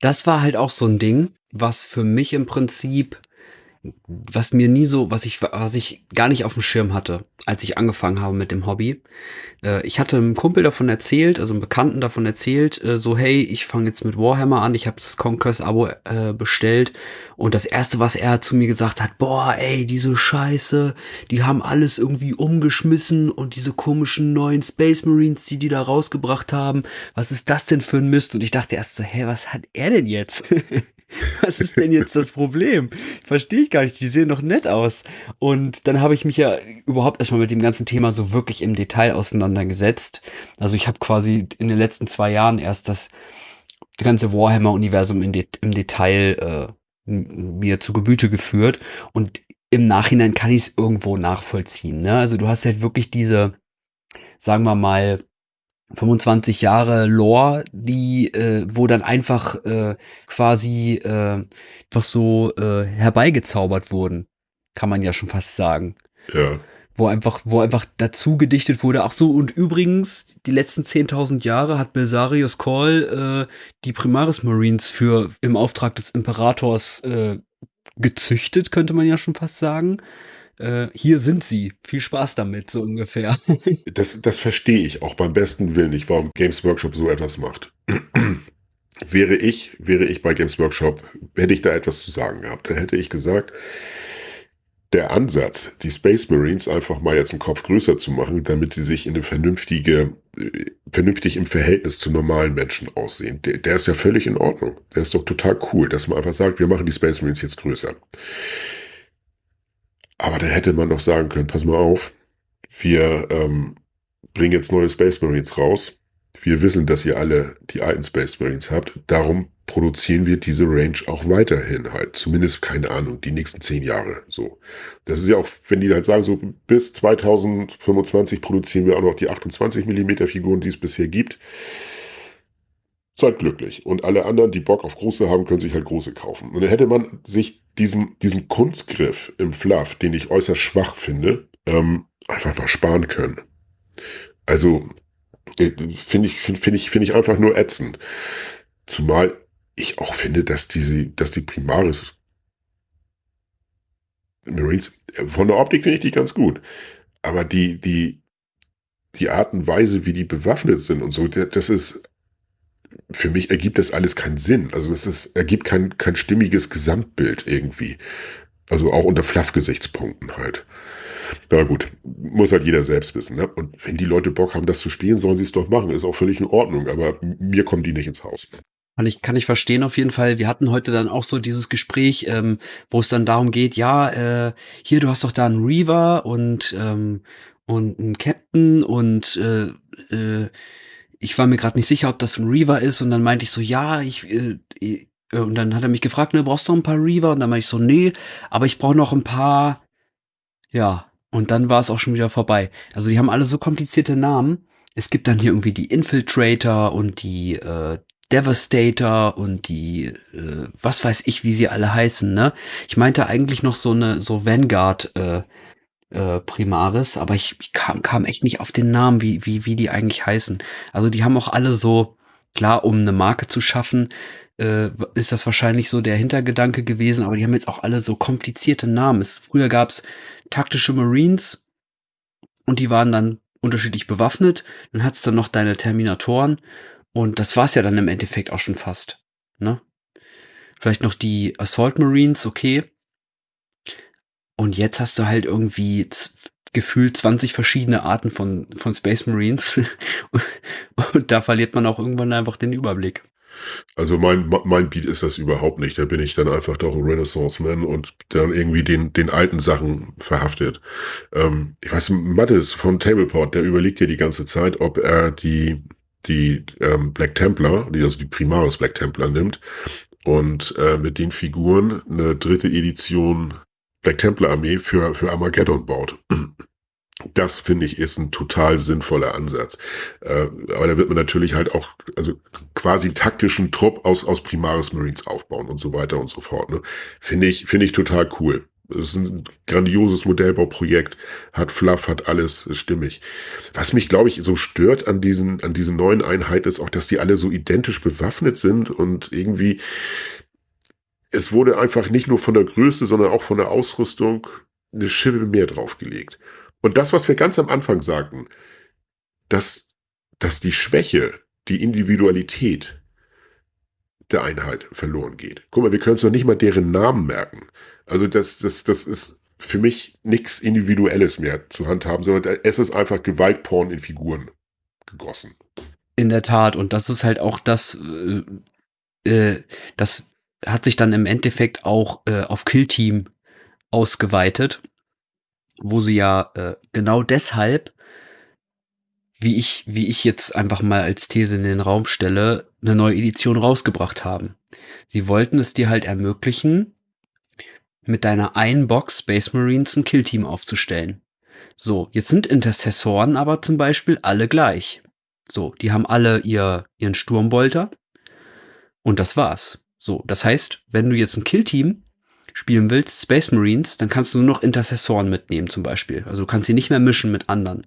Speaker 1: Das war halt auch so ein Ding, was für mich im Prinzip, was mir nie so, was ich, was ich gar nicht auf dem Schirm hatte, als ich angefangen habe mit dem Hobby. Äh, ich hatte einem Kumpel davon erzählt, also einem Bekannten davon erzählt, äh, so hey, ich fange jetzt mit Warhammer an, ich habe das Conquest-Abo äh, bestellt und das erste, was er zu mir gesagt hat, boah, ey, diese Scheiße, die haben alles irgendwie umgeschmissen und diese komischen neuen Space Marines, die die da rausgebracht haben, was ist das denn für ein Mist? Und ich dachte erst so, hä, was hat er denn jetzt? was ist denn jetzt das Problem? Verstehe ich gar nicht, die sehen doch nett aus. Und dann habe ich mich ja überhaupt erstmal mit dem ganzen Thema so wirklich im Detail auseinandergesetzt. Also ich habe quasi in den letzten zwei Jahren erst das ganze Warhammer-Universum im Detail äh, mir zu Gebüte geführt. Und im Nachhinein kann ich es irgendwo nachvollziehen. Ne? Also du hast halt wirklich diese, sagen wir mal, 25 Jahre Lore, die, äh, wo dann einfach äh, quasi äh, einfach so äh, herbeigezaubert wurden, kann man ja schon fast sagen.
Speaker 2: Ja.
Speaker 1: Wo einfach, wo einfach dazu gedichtet wurde, ach so, und übrigens, die letzten 10.000 Jahre hat Belsarius Call äh, die Primaris Marines für im Auftrag des Imperators äh, gezüchtet, könnte man ja schon fast sagen äh, hier sind sie. Viel Spaß damit, so ungefähr.
Speaker 2: das, das verstehe ich auch beim besten Willen nicht, warum Games Workshop so etwas macht. wäre ich, wäre ich bei Games Workshop, hätte ich da etwas zu sagen gehabt. Dann hätte ich gesagt, der Ansatz, die Space Marines einfach mal jetzt einen Kopf größer zu machen, damit sie sich in eine vernünftige, äh, vernünftig im Verhältnis zu normalen Menschen aussehen, der, der ist ja völlig in Ordnung. Der ist doch total cool, dass man einfach sagt, wir machen die Space Marines jetzt größer. Aber dann hätte man doch sagen können, pass mal auf, wir ähm, bringen jetzt neue Space Marines raus. Wir wissen, dass ihr alle die alten Space Marines habt. Darum produzieren wir diese Range auch weiterhin halt. Zumindest, keine Ahnung, die nächsten zehn Jahre. So. Das ist ja auch, wenn die halt sagen, so bis 2025 produzieren wir auch noch die 28 Millimeter Figuren, die es bisher gibt. Seid glücklich. Und alle anderen, die Bock auf große haben, können sich halt große kaufen. Und dann hätte man sich diesen, diesen Kunstgriff im Fluff, den ich äußerst schwach finde, ähm, einfach mal sparen können. Also, äh, finde ich, finde find ich, finde ich einfach nur ätzend. Zumal ich auch finde, dass diese, dass die Primaris Marines, äh, von der Optik finde ich die ganz gut. Aber die, die, die Art und Weise, wie die bewaffnet sind und so, das ist für mich ergibt das alles keinen Sinn. Also es ist, ergibt kein, kein stimmiges Gesamtbild irgendwie. Also auch unter Fluff-Gesichtspunkten halt. Ja gut, muss halt jeder selbst wissen. Ne? Und wenn die Leute Bock haben, das zu spielen, sollen sie es doch machen. Ist auch völlig in Ordnung, aber mir kommen die nicht ins Haus.
Speaker 1: Kann ich, kann ich verstehen auf jeden Fall. Wir hatten heute dann auch so dieses Gespräch, ähm, wo es dann darum geht, ja, äh, hier, du hast doch da einen Reaver und, ähm, und einen Captain und äh, äh, ich war mir gerade nicht sicher, ob das ein Reaver ist und dann meinte ich so, ja, ich, äh, äh, und dann hat er mich gefragt, ne, brauchst du noch ein paar Reaver? Und dann meinte ich so, nee, aber ich brauche noch ein paar, ja, und dann war es auch schon wieder vorbei. Also die haben alle so komplizierte Namen. Es gibt dann hier irgendwie die Infiltrator und die äh, Devastator und die, äh, was weiß ich, wie sie alle heißen, ne? Ich meinte eigentlich noch so eine, so Vanguard, äh, äh, Primaris, aber ich, ich kam, kam echt nicht auf den Namen, wie, wie, wie die eigentlich heißen. Also die haben auch alle so, klar, um eine Marke zu schaffen, äh, ist das wahrscheinlich so der Hintergedanke gewesen, aber die haben jetzt auch alle so komplizierte Namen. Es, früher gab's taktische Marines und die waren dann unterschiedlich bewaffnet. Dann hat's dann noch deine Terminatoren und das war's ja dann im Endeffekt auch schon fast. Ne? Vielleicht noch die Assault Marines, okay. Und jetzt hast du halt irgendwie gefühlt 20 verschiedene Arten von, von Space Marines. und da verliert man auch irgendwann einfach den Überblick.
Speaker 2: Also mein, mein Beat ist das überhaupt nicht. Da bin ich dann einfach doch ein Renaissance-Man und dann irgendwie den, den alten Sachen verhaftet. Ähm, ich weiß, Mattes von Tableport, der überlegt ja die ganze Zeit, ob er die, die ähm, Black Templar, also die Primaris Black Templar nimmt und äh, mit den Figuren eine dritte Edition Black Templar Armee für, für Armageddon baut. Das finde ich ist ein total sinnvoller Ansatz. Äh, aber da wird man natürlich halt auch, also quasi taktischen Trupp aus, aus Primaris Marines aufbauen und so weiter und so fort. Ne? Finde ich, finde ich total cool. Es ist ein grandioses Modellbauprojekt, hat Fluff, hat alles, ist stimmig. Was mich, glaube ich, so stört an diesen, an diesen neuen Einheiten ist auch, dass die alle so identisch bewaffnet sind und irgendwie, es wurde einfach nicht nur von der Größe, sondern auch von der Ausrüstung eine Schippe mehr draufgelegt. Und das, was wir ganz am Anfang sagten, dass, dass die Schwäche, die Individualität der Einheit verloren geht. Guck mal, wir können uns noch nicht mal deren Namen merken. Also das, das, das ist für mich nichts Individuelles mehr zu handhaben, sondern es ist einfach Gewaltporn in Figuren gegossen.
Speaker 1: In der Tat, und das ist halt auch das, äh, äh das hat sich dann im Endeffekt auch äh, auf Killteam ausgeweitet, wo sie ja äh, genau deshalb, wie ich, wie ich jetzt einfach mal als These in den Raum stelle, eine neue Edition rausgebracht haben. Sie wollten es dir halt ermöglichen, mit deiner einen Box Space Marines ein Killteam aufzustellen. So, jetzt sind Intercessoren aber zum Beispiel alle gleich. So, die haben alle ihr, ihren Sturmbolter und das war's. So, das heißt, wenn du jetzt ein Killteam spielen willst, Space Marines, dann kannst du nur noch Intercessoren mitnehmen zum Beispiel. Also du kannst sie nicht mehr mischen mit anderen.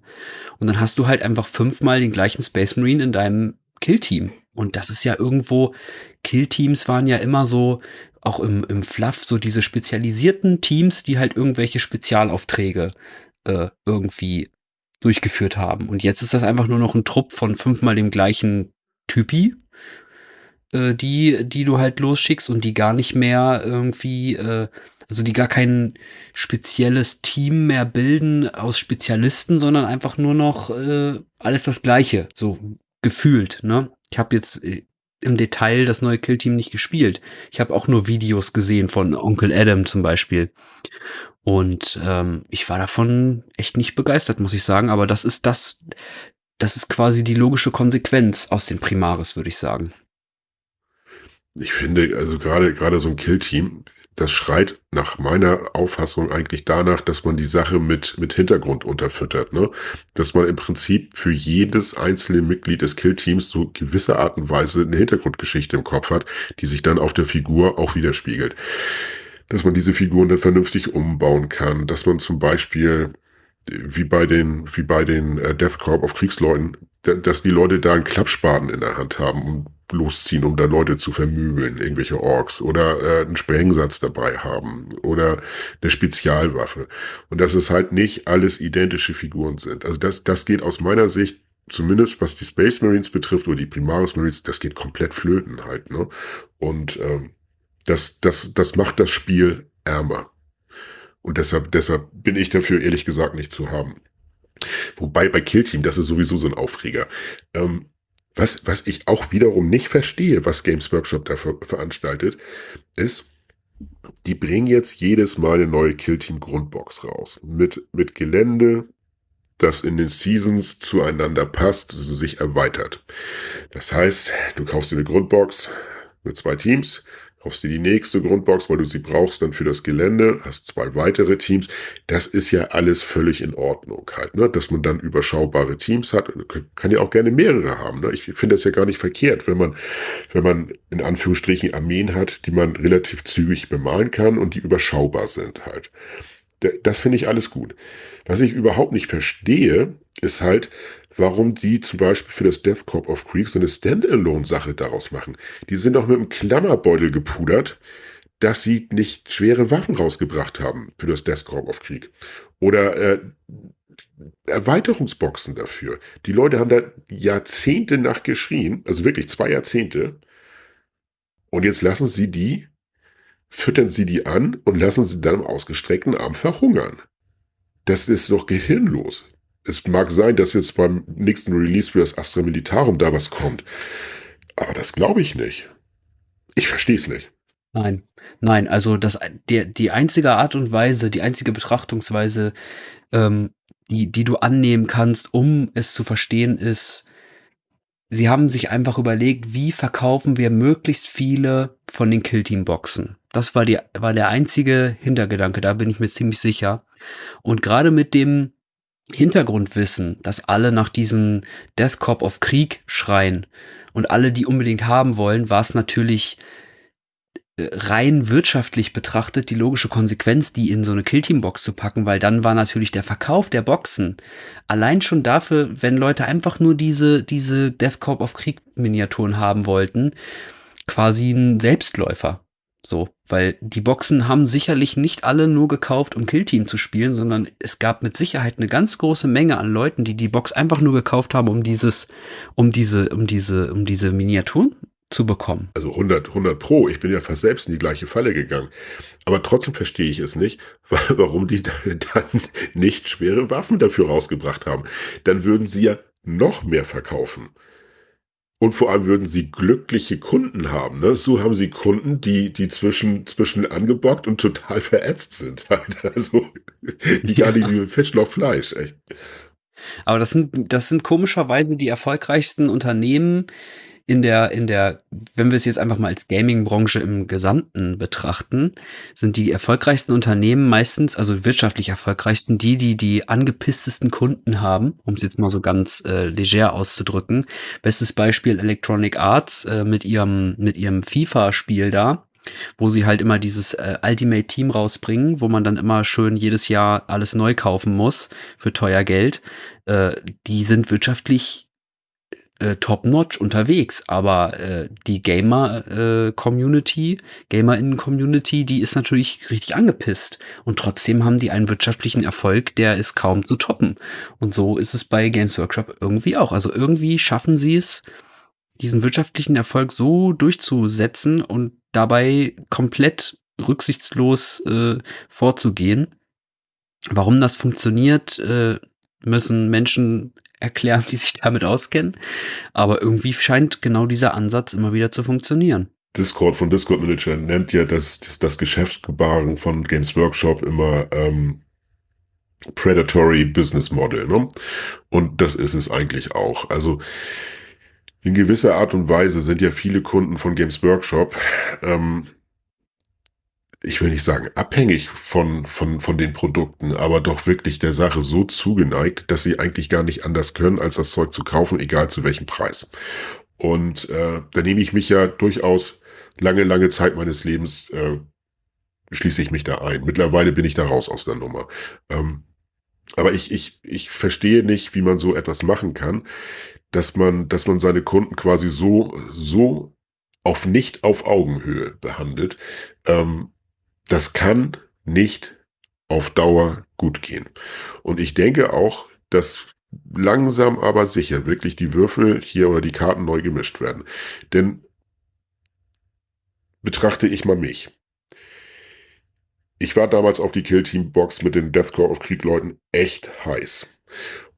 Speaker 1: Und dann hast du halt einfach fünfmal den gleichen Space Marine in deinem Killteam. Und das ist ja irgendwo, Killteams waren ja immer so, auch im, im Fluff, so diese spezialisierten Teams, die halt irgendwelche Spezialaufträge äh, irgendwie durchgeführt haben. Und jetzt ist das einfach nur noch ein Trupp von fünfmal dem gleichen Typi, äh, die, die du halt losschickst und die gar nicht mehr irgendwie, äh, also die gar kein spezielles Team mehr bilden aus Spezialisten, sondern einfach nur noch äh, alles das Gleiche, so gefühlt. Ne? Ich habe jetzt äh, im Detail das neue Killteam nicht gespielt. Ich habe auch nur Videos gesehen von Onkel Adam zum Beispiel. Und ähm, ich war davon echt nicht begeistert, muss ich sagen. Aber das ist das, das ist quasi die logische Konsequenz aus den Primaris, würde ich sagen.
Speaker 2: Ich finde, also gerade gerade so ein Killteam, das schreit nach meiner Auffassung eigentlich danach, dass man die Sache mit, mit Hintergrund unterfüttert, ne? Dass man im Prinzip für jedes einzelne Mitglied des Killteams so gewisse Art und Weise eine Hintergrundgeschichte im Kopf hat, die sich dann auf der Figur auch widerspiegelt. Dass man diese Figuren dann vernünftig umbauen kann, dass man zum Beispiel wie bei den, wie bei den äh, Death Corp auf Kriegsleuten, dass die Leute da einen Klappspaten in der Hand haben und losziehen, um da Leute zu vermöbeln, irgendwelche Orks oder äh, einen Sprengsatz dabei haben oder eine Spezialwaffe. Und dass es halt nicht alles identische Figuren sind. Also das, das geht aus meiner Sicht, zumindest was die Space Marines betrifft oder die Primaris Marines, das geht komplett flöten halt. Ne? Und ähm, das, das, das macht das Spiel ärmer. Und deshalb, deshalb bin ich dafür ehrlich gesagt nicht zu haben. Wobei bei Killteam, das ist sowieso so ein Aufreger. Ähm, was, was ich auch wiederum nicht verstehe, was Games Workshop da ver veranstaltet, ist, die bringen jetzt jedes Mal eine neue Killteam Grundbox raus. Mit, mit Gelände, das in den Seasons zueinander passt, also sich erweitert. Das heißt, du kaufst dir eine Grundbox mit zwei Teams, kaufst dir die nächste Grundbox, weil du sie brauchst dann für das Gelände, hast zwei weitere Teams. Das ist ja alles völlig in Ordnung halt, ne? dass man dann überschaubare Teams hat. Kann ja auch gerne mehrere haben. Ne? Ich finde das ja gar nicht verkehrt, wenn man, wenn man in Anführungsstrichen Armeen hat, die man relativ zügig bemalen kann und die überschaubar sind halt. Das finde ich alles gut. Was ich überhaupt nicht verstehe, ist halt, warum die zum Beispiel für das Death Corp of Creek so eine Standalone-Sache daraus machen. Die sind doch mit einem Klammerbeutel gepudert, dass sie nicht schwere Waffen rausgebracht haben für das Death Corp of Krieg. Oder äh, Erweiterungsboxen dafür. Die Leute haben da Jahrzehnte nachgeschrien, also wirklich zwei Jahrzehnte. Und jetzt lassen sie die, füttern sie die an und lassen sie dann im ausgestreckten Arm verhungern. Das ist doch gehirnlos es mag sein, dass jetzt beim nächsten Release für das Astra Militarum da was kommt. Aber das glaube ich nicht. Ich verstehe es nicht.
Speaker 1: Nein, nein, also das, der, die einzige Art und Weise, die einzige Betrachtungsweise, ähm, die, die du annehmen kannst, um es zu verstehen, ist, sie haben sich einfach überlegt, wie verkaufen wir möglichst viele von den Killteam-Boxen. Das war, die, war der einzige Hintergedanke, da bin ich mir ziemlich sicher. Und gerade mit dem Hintergrundwissen, dass alle nach diesem Death Corp of Krieg schreien und alle die unbedingt haben wollen, war es natürlich äh, rein wirtschaftlich betrachtet die logische Konsequenz, die in so eine Killteam-Box zu packen, weil dann war natürlich der Verkauf der Boxen allein schon dafür, wenn Leute einfach nur diese, diese Death Corp of Krieg-Miniaturen haben wollten, quasi ein Selbstläufer. So, weil die Boxen haben sicherlich nicht alle nur gekauft, um Killteam zu spielen, sondern es gab mit Sicherheit eine ganz große Menge an Leuten, die die Box einfach nur gekauft haben, um dieses, um diese, um diese, um diese Miniaturen zu bekommen.
Speaker 2: Also 100, 100 Pro. Ich bin ja fast selbst in die gleiche Falle gegangen. Aber trotzdem verstehe ich es nicht, warum die dann nicht schwere Waffen dafür rausgebracht haben. Dann würden sie ja noch mehr verkaufen. Und vor allem würden sie glückliche Kunden haben. Ne? So haben sie Kunden, die, die zwischen, zwischen angebockt und total verätzt sind. Also, die gar nicht wie Fisch noch Fleisch, echt.
Speaker 1: Aber das sind, das sind komischerweise die erfolgreichsten Unternehmen, in der, in der, wenn wir es jetzt einfach mal als Gaming-Branche im Gesamten betrachten, sind die erfolgreichsten Unternehmen meistens, also wirtschaftlich erfolgreichsten, die, die die angepisstesten Kunden haben, um es jetzt mal so ganz äh, leger auszudrücken. Bestes Beispiel Electronic Arts äh, mit ihrem, mit ihrem FIFA-Spiel da wo sie halt immer dieses äh, Ultimate Team rausbringen, wo man dann immer schön jedes Jahr alles neu kaufen muss für teuer Geld. Äh, die sind wirtschaftlich äh, top-notch unterwegs, aber äh, die Gamer-Community, äh, GamerInnen-Community, die ist natürlich richtig angepisst. Und trotzdem haben die einen wirtschaftlichen Erfolg, der ist kaum zu toppen. Und so ist es bei Games Workshop irgendwie auch. Also irgendwie schaffen sie es, diesen wirtschaftlichen Erfolg so durchzusetzen und dabei komplett rücksichtslos äh, vorzugehen. Warum das funktioniert, äh, müssen Menschen erklären, die sich damit auskennen. Aber irgendwie scheint genau dieser Ansatz immer wieder zu funktionieren.
Speaker 2: Discord von Discord Manager nennt ja das, das, das Geschäftsgebaren von Games Workshop immer ähm, Predatory Business Model. Ne? Und das ist es eigentlich auch. Also in gewisser Art und Weise sind ja viele Kunden von Games Workshop ähm, ich will nicht sagen abhängig von, von, von den Produkten, aber doch wirklich der Sache so zugeneigt, dass sie eigentlich gar nicht anders können, als das Zeug zu kaufen, egal zu welchem Preis. Und äh, da nehme ich mich ja durchaus lange, lange Zeit meines Lebens, äh, schließe ich mich da ein. Mittlerweile bin ich da raus aus der Nummer. Ähm, aber ich, ich, ich verstehe nicht, wie man so etwas machen kann, dass man, dass man seine Kunden quasi so, so auf nicht auf Augenhöhe behandelt. Ähm, das kann nicht auf Dauer gut gehen. Und ich denke auch, dass langsam aber sicher wirklich die Würfel hier oder die Karten neu gemischt werden. Denn betrachte ich mal mich. Ich war damals auf die Kill Team Box mit den Deathcore of Krieg Leuten echt heiß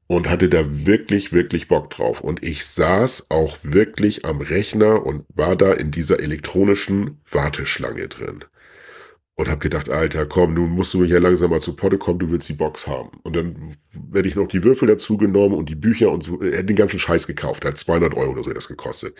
Speaker 2: und hatte da wirklich, wirklich Bock drauf. Und ich saß auch wirklich am Rechner und war da in dieser elektronischen Warteschlange drin und habe gedacht, Alter, komm, nun musst du hier langsam mal zu Potte kommen, du willst die Box haben. Und dann werde ich noch die Würfel dazu genommen und die Bücher und so, er hat den ganzen Scheiß gekauft, hat 200 Euro oder so das gekostet.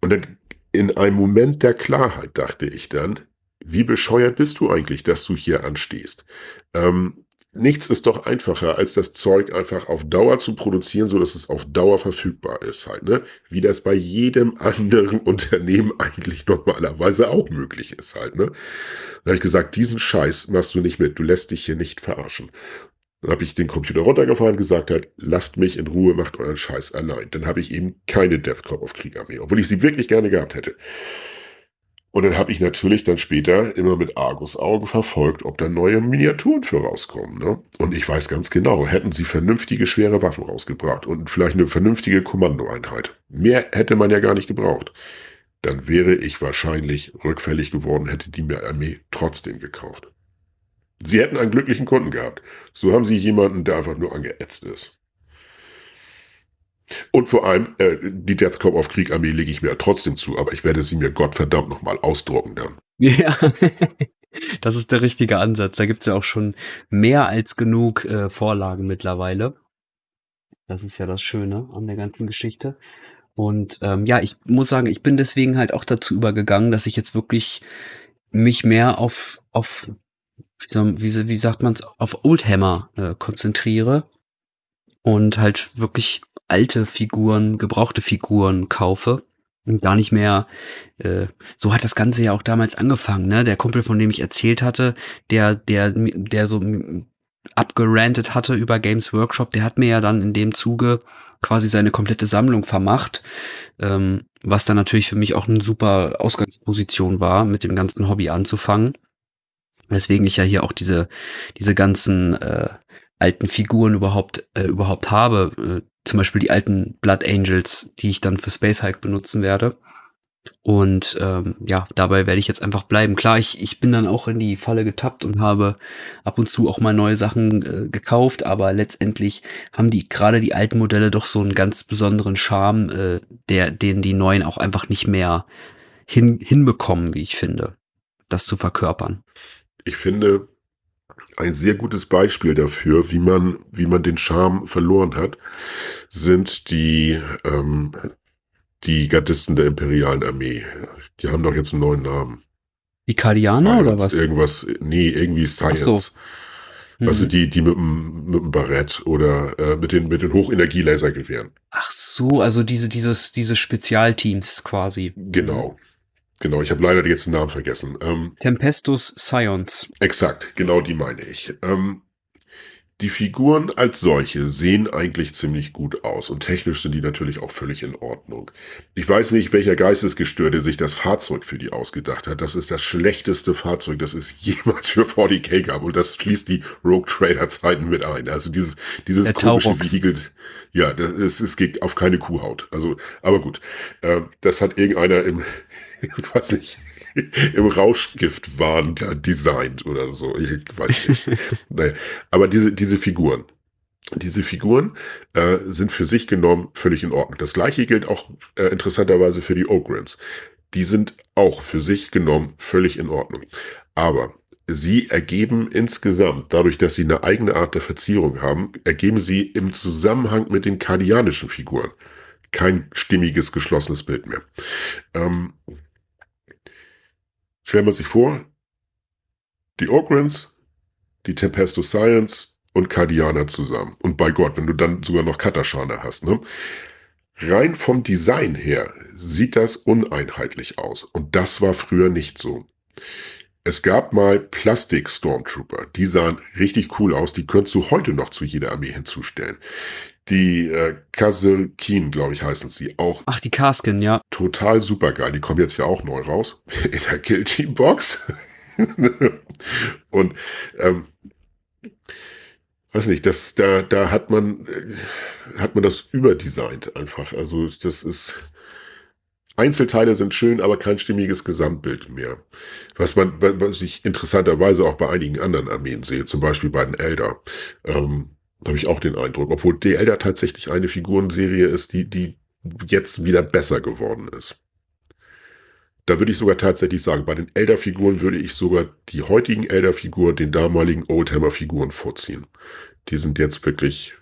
Speaker 2: Und dann in einem Moment der Klarheit dachte ich dann, wie bescheuert bist du eigentlich, dass du hier anstehst? Ähm, nichts ist doch einfacher, als das Zeug einfach auf Dauer zu produzieren, so dass es auf Dauer verfügbar ist halt, ne? Wie das bei jedem anderen Unternehmen eigentlich normalerweise auch möglich ist halt, ne? Dann habe ich gesagt, diesen Scheiß machst du nicht mit, du lässt dich hier nicht verarschen. Dann habe ich den Computer runtergefahren und gesagt halt, lasst mich in Ruhe, macht euren Scheiß allein. Dann habe ich eben keine Death Corp auf Kriegarmee, obwohl ich sie wirklich gerne gehabt hätte. Und dann habe ich natürlich dann später immer mit Argus-Augen verfolgt, ob da neue Miniaturen für rauskommen. Ne? Und ich weiß ganz genau, hätten sie vernünftige schwere Waffen rausgebracht und vielleicht eine vernünftige Kommandoeinheit. Mehr hätte man ja gar nicht gebraucht. Dann wäre ich wahrscheinlich rückfällig geworden, hätte die Armee trotzdem gekauft. Sie hätten einen glücklichen Kunden gehabt. So haben sie jemanden, der einfach nur angeätzt ist. Und vor allem, äh, die Death Corp auf Kriegarmee lege ich mir trotzdem zu, aber ich werde sie mir Gottverdammt nochmal ausdrucken dann.
Speaker 1: Ja, das ist der richtige Ansatz. Da gibt's ja auch schon mehr als genug äh, Vorlagen mittlerweile. Das ist ja das Schöne an der ganzen Geschichte. Und ähm, ja, ich muss sagen, ich bin deswegen halt auch dazu übergegangen, dass ich jetzt wirklich mich mehr auf, auf wie, wie, wie sagt man's, auf Oldhammer äh, konzentriere und halt wirklich alte Figuren, gebrauchte Figuren kaufe und gar nicht mehr, äh, so hat das Ganze ja auch damals angefangen, ne? Der Kumpel, von dem ich erzählt hatte, der, der, der so abgerantet hatte über Games Workshop, der hat mir ja dann in dem Zuge quasi seine komplette Sammlung vermacht, ähm, was dann natürlich für mich auch eine super Ausgangsposition war, mit dem ganzen Hobby anzufangen. Weswegen ich ja hier auch diese, diese ganzen äh, alten Figuren überhaupt, äh, überhaupt habe. Äh, zum Beispiel die alten Blood Angels, die ich dann für Space Hike benutzen werde. Und ähm, ja, dabei werde ich jetzt einfach bleiben. Klar, ich, ich bin dann auch in die Falle getappt und habe ab und zu auch mal neue Sachen äh, gekauft, aber letztendlich haben die gerade die alten Modelle doch so einen ganz besonderen Charme, äh, der, den die neuen auch einfach nicht mehr hin, hinbekommen, wie ich finde, das zu verkörpern.
Speaker 2: Ich finde, ein sehr gutes Beispiel dafür, wie man, wie man den Charme verloren hat, sind die, ähm, Die Gardisten der imperialen Armee. Die haben doch jetzt einen neuen Namen.
Speaker 1: Die Kardianer oder was?
Speaker 2: Irgendwas, nee, irgendwie Science. So. Mhm. Also die, die mit dem, mit dem Barett oder äh, mit den, mit den Hochenergie-Lasergewehren.
Speaker 1: Ach so, also diese, dieses, diese Spezialteams quasi.
Speaker 2: Genau. Genau, ich habe leider jetzt den Namen vergessen.
Speaker 1: Ähm, Tempestus Science.
Speaker 2: Exakt, genau die meine ich. Ähm, die Figuren als solche sehen eigentlich ziemlich gut aus und technisch sind die natürlich auch völlig in Ordnung. Ich weiß nicht, welcher Geistesgestörte sich das Fahrzeug für die ausgedacht hat. Das ist das schlechteste Fahrzeug, das es jemals für 40k gab und das schließt die Rogue Trader Zeiten mit ein. Also dieses, dieses Der komische Vehikel, ja, das ist, es geht auf keine Kuhhaut. Also, aber gut, äh, das hat irgendeiner im, weiß nicht, im Rauschgiftwahn designt oder so. Ich weiß nicht. naja. Aber diese, diese Figuren, diese Figuren äh, sind für sich genommen völlig in Ordnung. Das gleiche gilt auch äh, interessanterweise für die Ogrins. Die sind auch für sich genommen völlig in Ordnung. Aber sie ergeben insgesamt, dadurch, dass sie eine eigene Art der Verzierung haben, ergeben sie im Zusammenhang mit den kardianischen Figuren kein stimmiges, geschlossenes Bild mehr. Ähm, Stellen wir sich vor, die Ogrins, die Tempestus Science und Cardiana zusammen. Und bei Gott, wenn du dann sogar noch Katashana hast, ne? Rein vom Design her sieht das uneinheitlich aus. Und das war früher nicht so. Es gab mal Plastik-Stormtrooper, die sahen richtig cool aus, die könntest du heute noch zu jeder Armee hinzustellen. Die äh, Kazelkin, glaube ich, heißen sie auch.
Speaker 1: Ach, die Kasken, ja.
Speaker 2: Total super geil. Die kommen jetzt ja auch neu raus. In der Kill Team Box. Und ähm, weiß nicht, das, da, da hat man, äh, hat man das überdesignt einfach. Also das ist, Einzelteile sind schön, aber kein stimmiges Gesamtbild mehr. Was man, was ich interessanterweise auch bei einigen anderen Armeen sehe, zum Beispiel bei den Elder. Ähm, habe ich auch den Eindruck. Obwohl DL da tatsächlich eine Figurenserie ist, die, die jetzt wieder besser geworden ist. Da würde ich sogar tatsächlich sagen, bei den Elder-Figuren würde ich sogar die heutigen Elder-Figuren den damaligen Oldhammer-Figuren vorziehen. Die sind jetzt wirklich,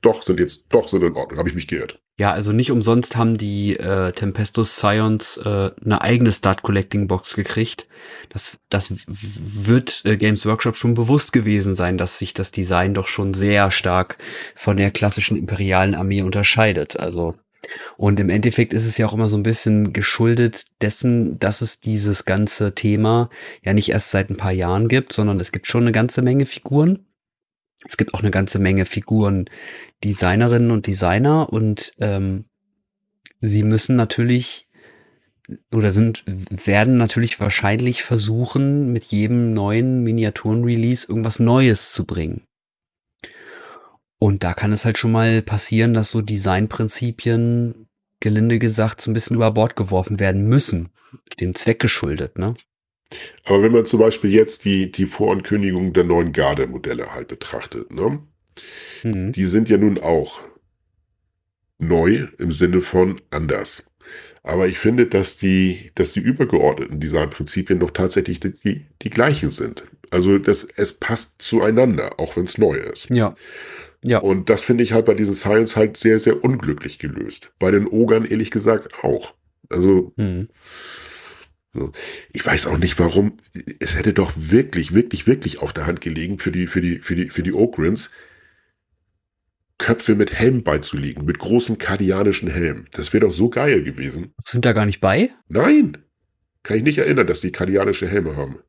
Speaker 2: doch, sind jetzt, doch, sind in Ordnung. Habe ich mich geirrt.
Speaker 1: Ja, also nicht umsonst haben die äh, Tempestus Scions äh, eine eigene Start Collecting Box gekriegt. Das, das wird äh, Games Workshop schon bewusst gewesen sein, dass sich das Design doch schon sehr stark von der klassischen imperialen Armee unterscheidet. Also und im Endeffekt ist es ja auch immer so ein bisschen geschuldet dessen, dass es dieses ganze Thema ja nicht erst seit ein paar Jahren gibt, sondern es gibt schon eine ganze Menge Figuren. Es gibt auch eine ganze Menge Figuren, Designerinnen und Designer und ähm, sie müssen natürlich oder sind werden natürlich wahrscheinlich versuchen, mit jedem neuen Miniaturen-Release irgendwas Neues zu bringen. Und da kann es halt schon mal passieren, dass so Designprinzipien, gelinde gesagt, so ein bisschen über Bord geworfen werden müssen. Dem Zweck geschuldet, ne?
Speaker 2: Aber wenn man zum Beispiel jetzt die, die Vorankündigung der neuen Garde-Modelle halt betrachtet, ne? Mhm. Die sind ja nun auch neu im Sinne von anders. Aber ich finde, dass die, dass die übergeordneten Designprinzipien doch tatsächlich die, die, gleichen sind. Also das, es passt zueinander, auch wenn es neu ist.
Speaker 1: Ja. Ja.
Speaker 2: Und das finde ich halt bei diesen Science halt sehr, sehr unglücklich gelöst. Bei den Ogern ehrlich gesagt auch. Also, mhm. Ich weiß auch nicht, warum. Es hätte doch wirklich, wirklich, wirklich auf der Hand gelegen für die, für die, für die, für die Ogrins, Köpfe mit Helm beizulegen, mit großen kardianischen Helmen. Das wäre doch so geil gewesen.
Speaker 1: Sind da gar nicht bei?
Speaker 2: Nein. Kann ich nicht erinnern, dass die kardianische Helme haben.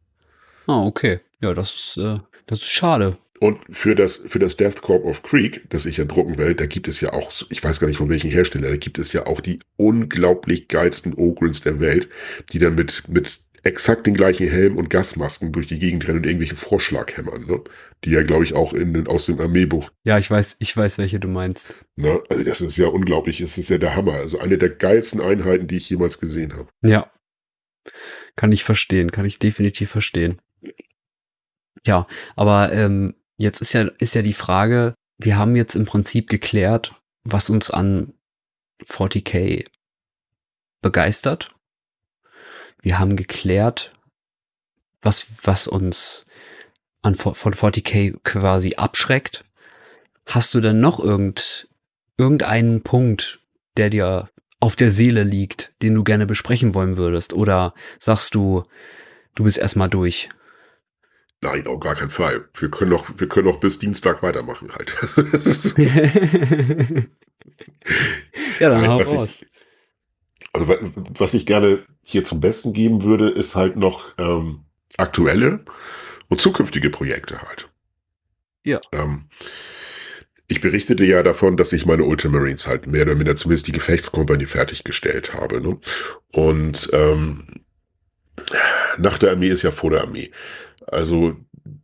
Speaker 1: Ah, okay. Ja, das ist, äh, das ist schade.
Speaker 2: Und für das, für das Death Corp of Creek, das ich ja drucken will, da gibt es ja auch, ich weiß gar nicht von welchen Hersteller, da gibt es ja auch die unglaublich geilsten Ogrins der Welt, die dann mit, mit exakt den gleichen Helm und Gasmasken durch die Gegend rennen und irgendwelche Vorschlaghämmern, ne? Die ja, glaube ich, auch in, aus dem Armeebuch.
Speaker 1: Ja, ich weiß, ich weiß, welche du meinst.
Speaker 2: Ne? Also das ist ja unglaublich, es ist ja der Hammer. Also eine der geilsten Einheiten, die ich jemals gesehen habe.
Speaker 1: Ja. Kann ich verstehen, kann ich definitiv verstehen. Ja, aber ähm, Jetzt ist ja, ist ja die Frage, wir haben jetzt im Prinzip geklärt, was uns an 40k begeistert. Wir haben geklärt, was, was uns an, von 40k quasi abschreckt. Hast du denn noch irgend, irgendeinen Punkt, der dir auf der Seele liegt, den du gerne besprechen wollen würdest? Oder sagst du, du bist erstmal durch?
Speaker 2: Nein, auf gar keinen Fall. Wir können noch, wir können noch bis Dienstag weitermachen halt.
Speaker 1: ja, dann
Speaker 2: Nein,
Speaker 1: hau
Speaker 2: was ich-
Speaker 1: raus.
Speaker 2: Also wa- was ich gerne hier zum Besten geben würde, ist halt noch ähm, aktuelle und zukünftige Projekte halt.
Speaker 1: Ja.
Speaker 2: Ähm, ich berichtete ja davon, dass ich meine Ultramarines halt mehr oder minder zumindest die Gefechtskompanie fertiggestellt habe. Ne? Und ähm, nach der Armee ist ja vor der Armee. Also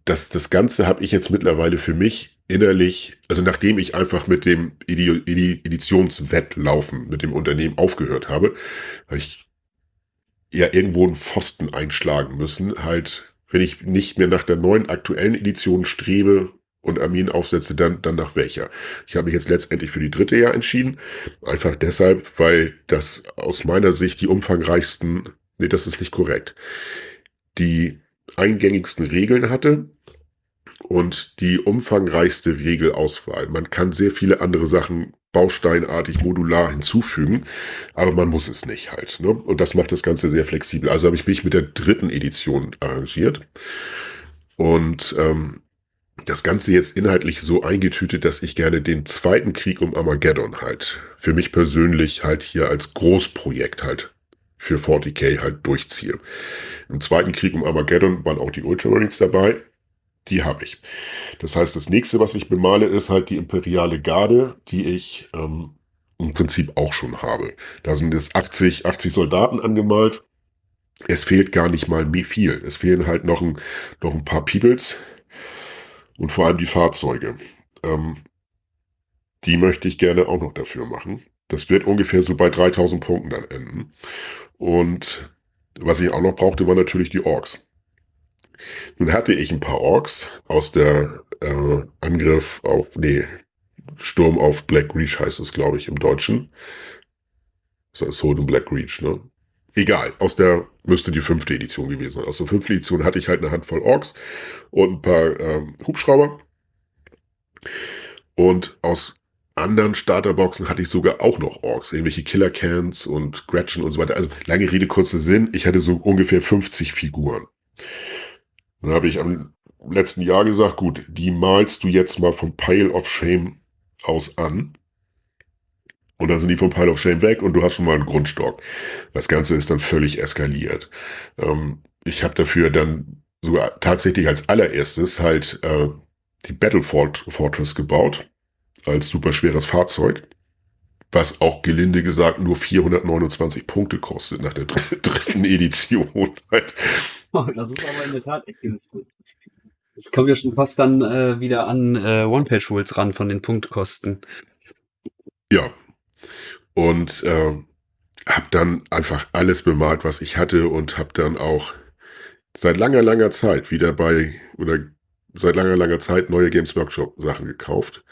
Speaker 2: das, das Ganze habe ich jetzt mittlerweile für mich innerlich, also nachdem ich einfach mit dem Edi Edi Editionswettlaufen mit dem Unternehmen aufgehört habe, habe ich ja irgendwo einen Pfosten einschlagen müssen. Halt, wenn ich nicht mehr nach der neuen aktuellen Edition strebe und Armeen aufsetze, dann, dann nach welcher. Ich habe mich jetzt letztendlich für die dritte Jahr entschieden. Einfach deshalb, weil das aus meiner Sicht die umfangreichsten, nee, das ist nicht korrekt, die eingängigsten Regeln hatte und die umfangreichste Regelauswahl. Man kann sehr viele andere Sachen bausteinartig modular hinzufügen, aber man muss es nicht halt. Ne? Und das macht das Ganze sehr flexibel. Also habe ich mich mit der dritten Edition arrangiert und ähm, das Ganze jetzt inhaltlich so eingetütet, dass ich gerne den zweiten Krieg um Armageddon halt für mich persönlich halt hier als Großprojekt halt für 40k halt durchziehe. Im zweiten Krieg um Armageddon waren auch die Ultramarines dabei. Die habe ich. Das heißt, das nächste, was ich bemale, ist halt die imperiale Garde, die ich ähm, im Prinzip auch schon habe. Da sind es 80, 80 Soldaten angemalt. Es fehlt gar nicht mal wie viel. Es fehlen halt noch ein, noch ein paar Peoples und vor allem die Fahrzeuge. Ähm, die möchte ich gerne auch noch dafür machen. Das wird ungefähr so bei 3000 Punkten dann enden. Und was ich auch noch brauchte, waren natürlich die Orks. Nun hatte ich ein paar Orks aus der äh, Angriff auf, nee, Sturm auf Black Reach heißt es, glaube ich, im Deutschen. Das heißt Holden Black Reach, ne? Egal, aus der müsste die fünfte Edition gewesen sein. Aus der fünften Edition hatte ich halt eine Handvoll Orks und ein paar ähm, Hubschrauber. Und aus anderen Starterboxen hatte ich sogar auch noch Orks, irgendwelche Killer Cans und Gretchen und so weiter. Also lange Rede, kurzer Sinn, ich hatte so ungefähr 50 Figuren. Dann habe ich am letzten Jahr gesagt, gut, die malst du jetzt mal vom Pile of Shame aus an. Und dann sind die vom Pile of Shame weg und du hast schon mal einen Grundstock. Das Ganze ist dann völlig eskaliert. Ähm, ich habe dafür dann sogar tatsächlich als allererstes halt äh, die Battle Fort Fortress gebaut, als super schweres Fahrzeug, was auch gelinde gesagt nur 429 Punkte kostet nach der dr dritten Edition.
Speaker 1: Oh, das ist aber in der Tat echt günstig. Das kommt ja schon fast dann äh, wieder an äh, One-Page-Rules ran von den Punktkosten.
Speaker 2: Ja. Und äh, habe dann einfach alles bemalt, was ich hatte und habe dann auch seit langer, langer Zeit wieder bei, oder seit langer, langer Zeit neue Games Workshop Sachen gekauft.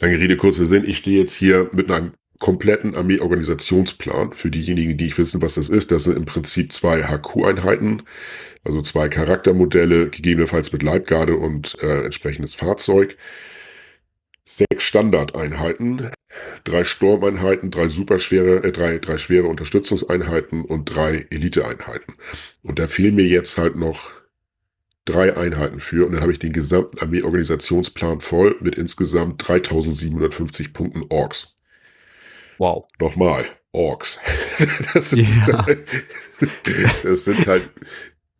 Speaker 2: Lange Rede, kurzer Sinn, ich stehe jetzt hier mit einem kompletten Armee-Organisationsplan. Für diejenigen, die nicht wissen, was das ist, das sind im Prinzip zwei HQ-Einheiten, also zwei Charaktermodelle, gegebenenfalls mit Leibgarde und äh, entsprechendes Fahrzeug. Sechs Standardeinheiten, drei Sturmeinheiten, drei superschwere, äh, drei, drei schwere Unterstützungseinheiten und drei Eliteeinheiten. Und da fehlen mir jetzt halt noch drei Einheiten für und dann habe ich den gesamten Armee-Organisationsplan voll mit insgesamt 3750 Punkten Orks.
Speaker 1: Wow.
Speaker 2: Nochmal, Orks. Das,
Speaker 1: Ja.
Speaker 2: das sind halt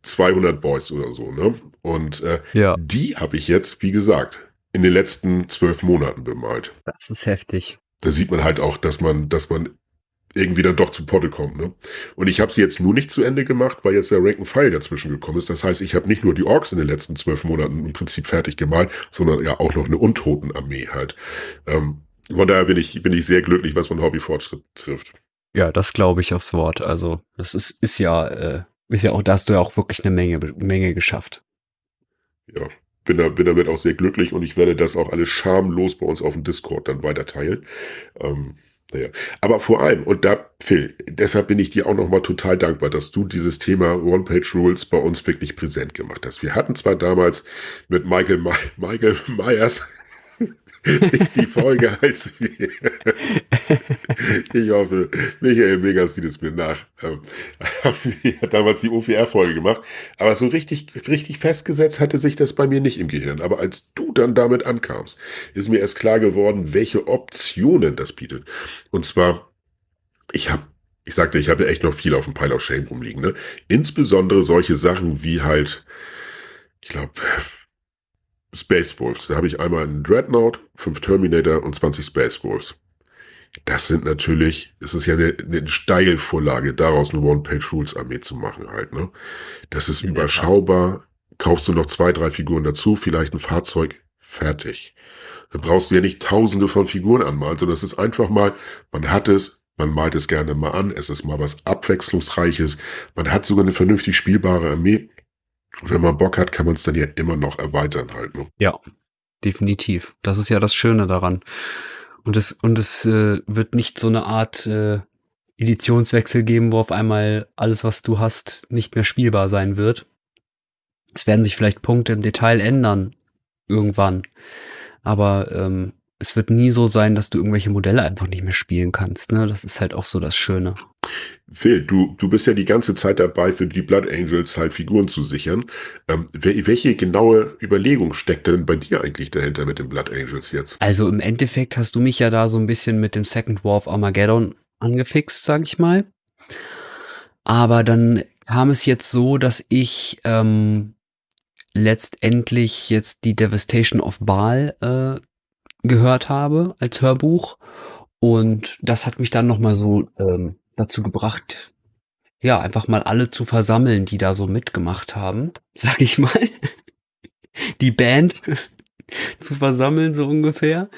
Speaker 2: 200 Boys oder so, ne? Und äh,
Speaker 1: Ja.
Speaker 2: die habe ich jetzt, wie gesagt, in den letzten zwölf Monaten bemalt.
Speaker 1: Das ist heftig.
Speaker 2: Da sieht man halt auch, dass man, dass man irgendwie dann doch zu Potte kommt. Ne? Und ich habe sie jetzt nur nicht zu Ende gemacht, weil jetzt der Rank and File dazwischen gekommen ist. Das heißt, ich habe nicht nur die Orks in den letzten zwölf Monaten im Prinzip fertig gemalt, sondern ja auch noch eine Untotenarmee halt. Ähm, von daher bin ich, bin ich sehr glücklich, was mein Hobbyfortschritt trifft.
Speaker 1: Ja, das glaube ich aufs Wort. Also, das ist, ist ja, äh, ist ja auch, da hast du ja auch wirklich eine Menge, Menge geschafft.
Speaker 2: Ja, bin, da, bin damit auch sehr glücklich und ich werde das auch alles schamlos bei uns auf dem Discord dann weiter teilen. Ähm, naja. Aber vor allem, und da, Phil, deshalb bin ich dir auch nochmal total dankbar, dass du dieses Thema One-Page-Rules bei uns wirklich präsent gemacht hast. Wir hatten zwar damals mit Michael, Ma Michael Myers die Folge als wir. Ich hoffe, Michael Megas sieht es mir nach. Ähm, hat damals die OPR-Folge gemacht. Aber so richtig, richtig festgesetzt hatte sich das bei mir nicht im Gehirn. Aber als du dann damit ankamst, ist mir erst klar geworden, welche Optionen das bietet. Und zwar, ich habe ich sagte, ich habe echt noch viel auf dem Pile of Shame rumliegen. Ne? Insbesondere solche Sachen wie halt, ich glaube, Space Wolves. Da habe ich einmal einen Dreadnought, fünf Terminator und 20 Space Wolves. Das sind natürlich, es ist ja eine, eine Steilvorlage, daraus eine One-Page-Rules-Armee zu machen halt, ne? Das ist überschaubar. Kaufst du noch zwei, drei Figuren dazu, vielleicht ein Fahrzeug, fertig. Da brauchst du ja nicht tausende von Figuren anmalen, sondern es ist einfach mal, man hat es, man malt es gerne mal an, es ist mal was Abwechslungsreiches, man hat sogar eine vernünftig spielbare Armee wenn man Bock hat, kann man es dann ja immer noch erweitern halt. Ne?
Speaker 1: Ja, definitiv. Das ist ja das Schöne daran. Und es, und es äh, wird nicht so eine Art äh, Editionswechsel geben, wo auf einmal alles, was du hast, nicht mehr spielbar sein wird. Es werden sich vielleicht Punkte im Detail ändern, irgendwann. Aber ähm, es wird nie so sein, dass du irgendwelche Modelle einfach nicht mehr spielen kannst. Ne? Das ist halt auch so das Schöne.
Speaker 2: Phil, du, du bist ja die ganze Zeit dabei, für die Blood Angels halt Figuren zu sichern. Ähm, welche genaue Überlegung steckt denn bei dir eigentlich dahinter mit den Blood Angels jetzt?
Speaker 1: Also im Endeffekt hast du mich ja da so ein bisschen mit dem Second War of Armageddon angefixt, sag ich mal. Aber dann kam es jetzt so, dass ich ähm, letztendlich jetzt die Devastation of Baal äh, gehört habe als Hörbuch. Und das hat mich dann nochmal so ähm, dazu gebracht, ja, einfach mal alle zu versammeln, die da so mitgemacht haben, sag ich mal. Die Band zu versammeln, so ungefähr.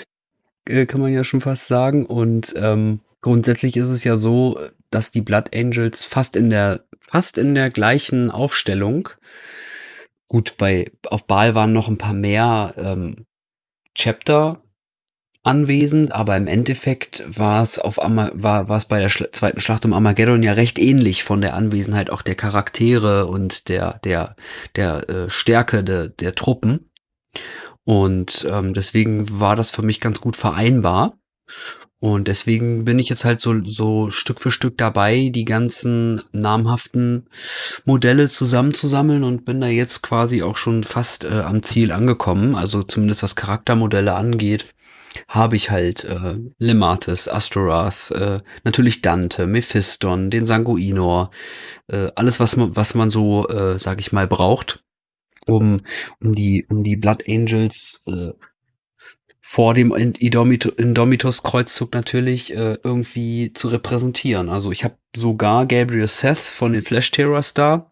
Speaker 1: Äh, kann man ja schon fast sagen. Und ähm, grundsätzlich ist es ja so, dass die Blood Angels fast in der, fast in der gleichen Aufstellung Gut, bei auf Baal waren noch ein paar mehr ähm, Chapter anwesend, aber im Endeffekt war es auf Ama war, war es bei der Schla zweiten Schlacht um Armageddon ja recht ähnlich von der Anwesenheit auch der Charaktere und der der der äh, Stärke de, der Truppen. Und ähm, deswegen war das für mich ganz gut vereinbar. Und deswegen bin ich jetzt halt so so Stück für Stück dabei, die ganzen namhaften Modelle zusammenzusammeln und bin da jetzt quasi auch schon fast äh, am Ziel angekommen, also zumindest was Charaktermodelle angeht habe ich halt äh, Lematis, Astorath, äh, natürlich Dante, Mephiston, den Sanguinor, äh, alles was man was man so, äh, sag ich mal, braucht, um um die um die Blood Angels äh, vor dem Indomitus Kreuzzug natürlich äh, irgendwie zu repräsentieren. Also ich habe sogar Gabriel Seth von den Flash Terrors da.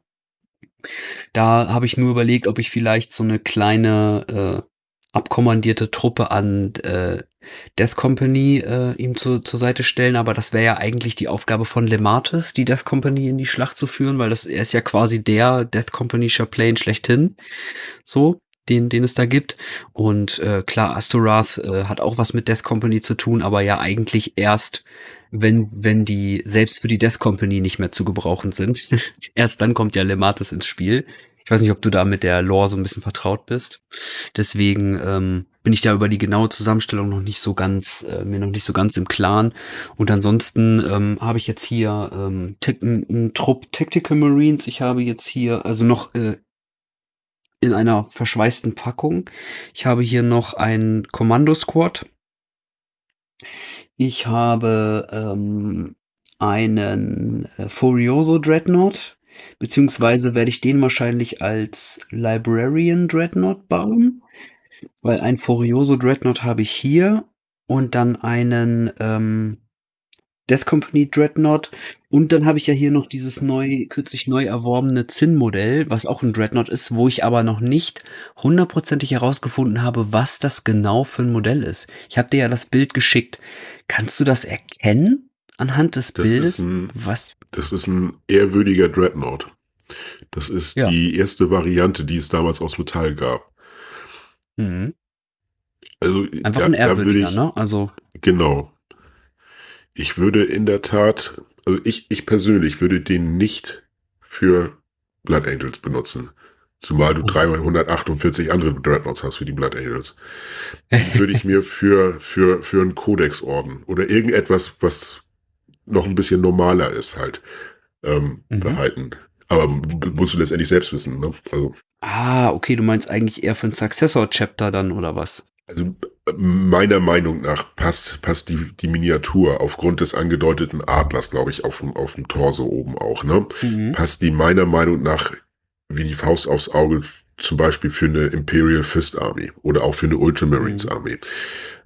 Speaker 1: Da habe ich nur überlegt, ob ich vielleicht so eine kleine äh, abkommandierte Truppe an äh, Death Company äh, ihm zu, zur Seite stellen, aber das wäre ja eigentlich die Aufgabe von Lematis, die Death Company in die Schlacht zu führen, weil das er ist ja quasi der Death Company Chaplain schlechthin, so den den es da gibt. Und äh, klar Astorath äh, hat auch was mit Death Company zu tun, aber ja eigentlich erst wenn wenn die selbst für die Death Company nicht mehr zu gebrauchen sind, erst dann kommt ja Lematis ins Spiel. Ich weiß nicht, ob du da mit der Lore so ein bisschen vertraut bist. Deswegen ähm, bin ich da über die genaue Zusammenstellung noch nicht so ganz, äh, mir noch nicht so ganz im Klaren. Und ansonsten ähm, habe ich jetzt hier ähm, einen Trupp Tactical Marines. Ich habe jetzt hier also noch äh, in einer verschweißten Packung. Ich habe hier noch ein Kommando Squad. Ich habe ähm, einen äh, Furioso Dreadnought Beziehungsweise werde ich den wahrscheinlich als Librarian Dreadnought bauen, weil ein Furioso Dreadnought habe ich hier und dann einen ähm, Death Company Dreadnought und dann habe ich ja hier noch dieses neu, kürzlich neu erworbene Zinn-Modell, was auch ein Dreadnought ist, wo ich aber noch nicht hundertprozentig herausgefunden habe, was das genau für ein Modell ist. Ich habe dir ja das Bild geschickt. Kannst du das erkennen anhand des
Speaker 2: Das
Speaker 1: Bildes?
Speaker 2: ein,
Speaker 1: Was?
Speaker 2: das ist ein ehrwürdiger Dreadnought. Das ist
Speaker 1: Ja.
Speaker 2: die erste Variante, die es damals aus Metall gab.
Speaker 1: Mhm.
Speaker 2: Also
Speaker 1: Einfach
Speaker 2: da,
Speaker 1: ein ehrwürdiger,
Speaker 2: ich,
Speaker 1: ne? Also,
Speaker 2: genau. Ich würde in der Tat, also ich, ich persönlich würde den nicht für Blood Angels benutzen. Zumal du 348 andere Dreadnoughts hast wie die Blood Angels. Die würde ich mir für, für, für einen Codex-Orden oder irgendetwas, was noch ein bisschen normaler ist, halt ähm,
Speaker 1: Mhm.
Speaker 2: behalten. Aber musst du letztendlich selbst wissen, ne? Also,
Speaker 1: Ah, okay, du meinst eigentlich eher für ein Successor-Chapter dann, oder was?
Speaker 2: also meiner Meinung nach passt, passt die, die Miniatur aufgrund des angedeuteten Adlers, glaube ich, auf dem, auf dem Torso oben auch, ne?
Speaker 1: Mhm.
Speaker 2: passt die meiner Meinung nach wie die Faust aufs Auge zum Beispiel für eine Imperial Fist Army oder auch für eine Ultramarines
Speaker 1: Mhm.
Speaker 2: Army.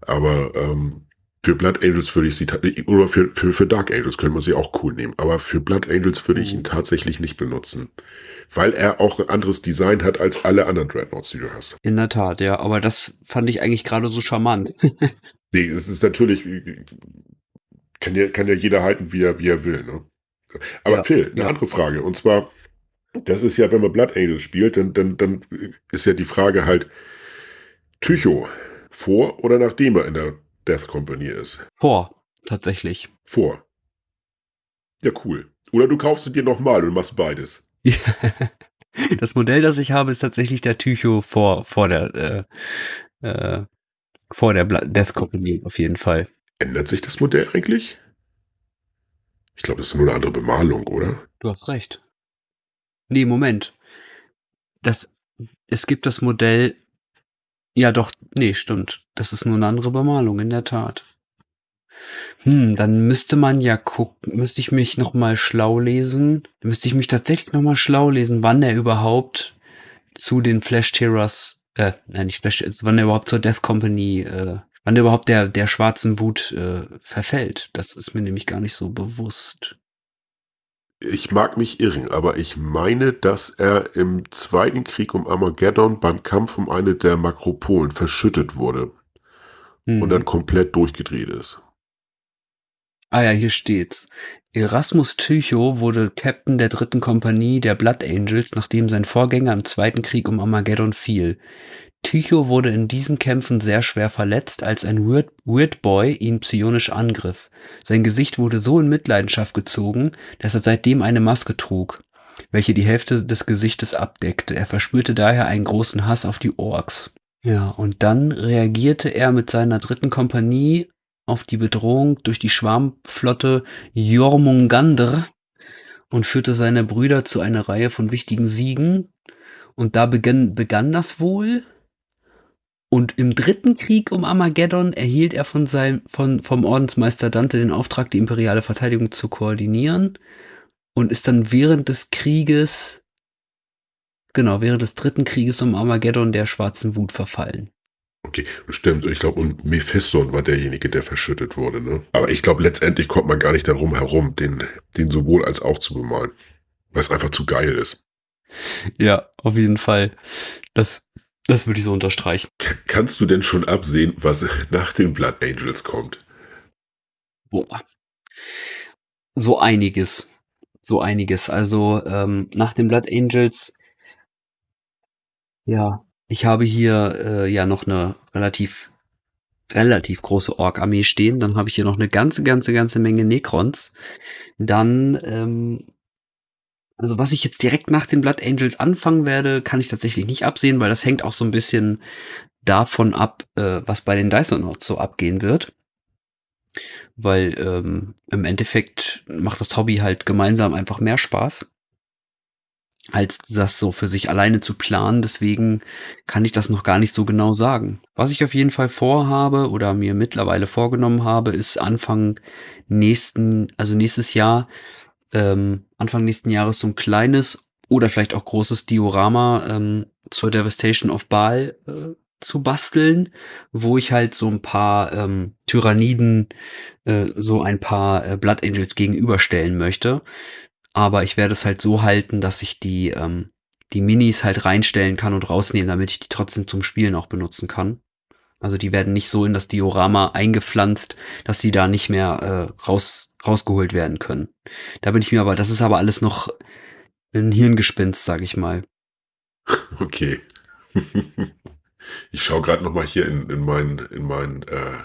Speaker 2: Aber ähm, für Blood Angels würde ich sie, ta- oder für, für, für Dark Angels könnte man sie auch cool nehmen, aber für Blood Angels würde ich
Speaker 1: Mhm.
Speaker 2: ihn tatsächlich nicht benutzen. Weil er auch ein anderes Design hat als alle anderen Dreadnoughts, die du hast.
Speaker 1: In der Tat, ja. Aber das fand ich eigentlich gerade so charmant.
Speaker 2: Nee, es ist natürlich, kann ja, kann ja jeder halten, wie er, wie er will, ne? Aber
Speaker 1: Ja,
Speaker 2: Phil, eine
Speaker 1: ja.
Speaker 2: andere Frage. Und zwar, das ist ja, wenn man Blood Angels spielt, dann, dann, dann ist ja die Frage halt, Tycho, vor oder nachdem er in der Death Company ist?
Speaker 1: Vor, tatsächlich.
Speaker 2: Vor. Ja, cool. Oder du kaufst es dir nochmal und machst beides.
Speaker 1: Das Modell, das ich habe, ist tatsächlich der Tycho vor, vor der, äh, äh, vor der Bla Death Company auf jeden Fall.
Speaker 2: Ändert sich das Modell eigentlich? Ich glaube, das ist nur eine andere Bemalung, oder?
Speaker 1: Du hast recht. Nee, Moment. Das, es gibt das Modell. Ja, doch, nee, stimmt. Das ist nur eine andere Bemalung, in der Tat. Hm, dann müsste man ja gucken, müsste ich mich nochmal schlau lesen. Müsste ich mich tatsächlich nochmal schlau lesen, wann er überhaupt zu den Flash Terrors, äh, nein, nicht Flash, wann er überhaupt zur Death Company, äh, wann er überhaupt der, der schwarzen Wut äh, verfällt. Das ist mir nämlich gar nicht so bewusst.
Speaker 2: Ich mag mich irren, aber ich meine, dass er im Zweiten Krieg um Armageddon beim Kampf um eine der Makropolen verschüttet wurde
Speaker 1: Hm.
Speaker 2: und dann komplett durchgedreht ist.
Speaker 1: Ah ja, hier steht's. Erasmus Tycho wurde Captain der dritten Kompanie der Blood Angels, nachdem sein Vorgänger im Zweiten Krieg um Armageddon fiel. Tycho wurde in diesen Kämpfen sehr schwer verletzt, als ein Weird, Boy ihn psionisch angriff. Sein Gesicht wurde so in Mitleidenschaft gezogen, dass er seitdem eine Maske trug, welche die Hälfte des Gesichtes abdeckte. Er verspürte daher einen großen Hass auf die Orks. Ja, und dann reagierte er mit seiner dritten Kompanie auf die Bedrohung durch die Schwarmflotte Jormungandr und führte seine Brüder zu einer Reihe von wichtigen Siegen. Und da begann, begann das wohl. Und im dritten Krieg um Armageddon erhielt er von seinem, von, vom Ordensmeister Dante den Auftrag, die imperiale Verteidigung zu koordinieren. Und ist dann während des Krieges, genau, während des dritten Krieges um Armageddon der schwarzen Wut verfallen.
Speaker 2: Okay, stimmt. Ich glaube, und Mephiston war derjenige, der verschüttet wurde. Ne? Aber ich glaube, letztendlich kommt man gar nicht darum herum, den, den sowohl als auch zu bemalen. Weil es einfach zu geil ist.
Speaker 1: Ja, auf jeden Fall. Das, das würde ich so unterstreichen.
Speaker 2: K kannst du denn schon absehen, was nach den Blood Angels kommt?
Speaker 1: Boah. So einiges. So einiges. Also ähm, nach den Blood Angels, ja, ich habe hier äh, ja noch eine relativ relativ große Ork-Armee stehen. Dann habe ich hier noch eine ganze, ganze, ganze Menge Necrons. Dann, ähm, also was ich jetzt direkt nach den Blood Angels anfangen werde, kann ich tatsächlich nicht absehen, weil das hängt auch so ein bisschen davon ab, äh, was bei den Dysonauts so abgehen wird. Weil ähm, im Endeffekt macht das Hobby halt gemeinsam einfach mehr Spaß, als das so für sich alleine zu planen. Deswegen kann ich das noch gar nicht so genau sagen. Was ich auf jeden Fall vorhabe oder mir mittlerweile vorgenommen habe, ist Anfang nächsten, also nächstes Jahr, ähm, Anfang nächsten Jahres so ein kleines oder vielleicht auch großes Diorama ähm, zur Devastation of Baal äh, zu basteln, wo ich halt so ein paar ähm, Tyranniden, äh, so ein paar äh, Blood Angels gegenüberstellen möchte. Aber ich werde es halt so halten, dass ich die, ähm, die Minis halt reinstellen kann und rausnehmen, damit ich die trotzdem zum Spielen auch benutzen kann. Also die werden nicht so in das Diorama eingepflanzt, dass die da nicht mehr äh, raus, rausgeholt werden können. Da bin ich mir aber, das ist aber alles noch ein Hirngespinst, sag ich mal.
Speaker 2: Okay. ich schaue gerade noch mal hier in, in meinen in meinen äh,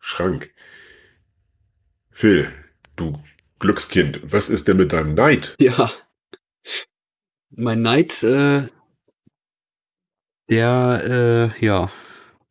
Speaker 2: Schrank. Phil, du Glückskind, was ist denn mit deinem Neid?
Speaker 1: Ja. Mein Neid, äh, Der, äh, ja,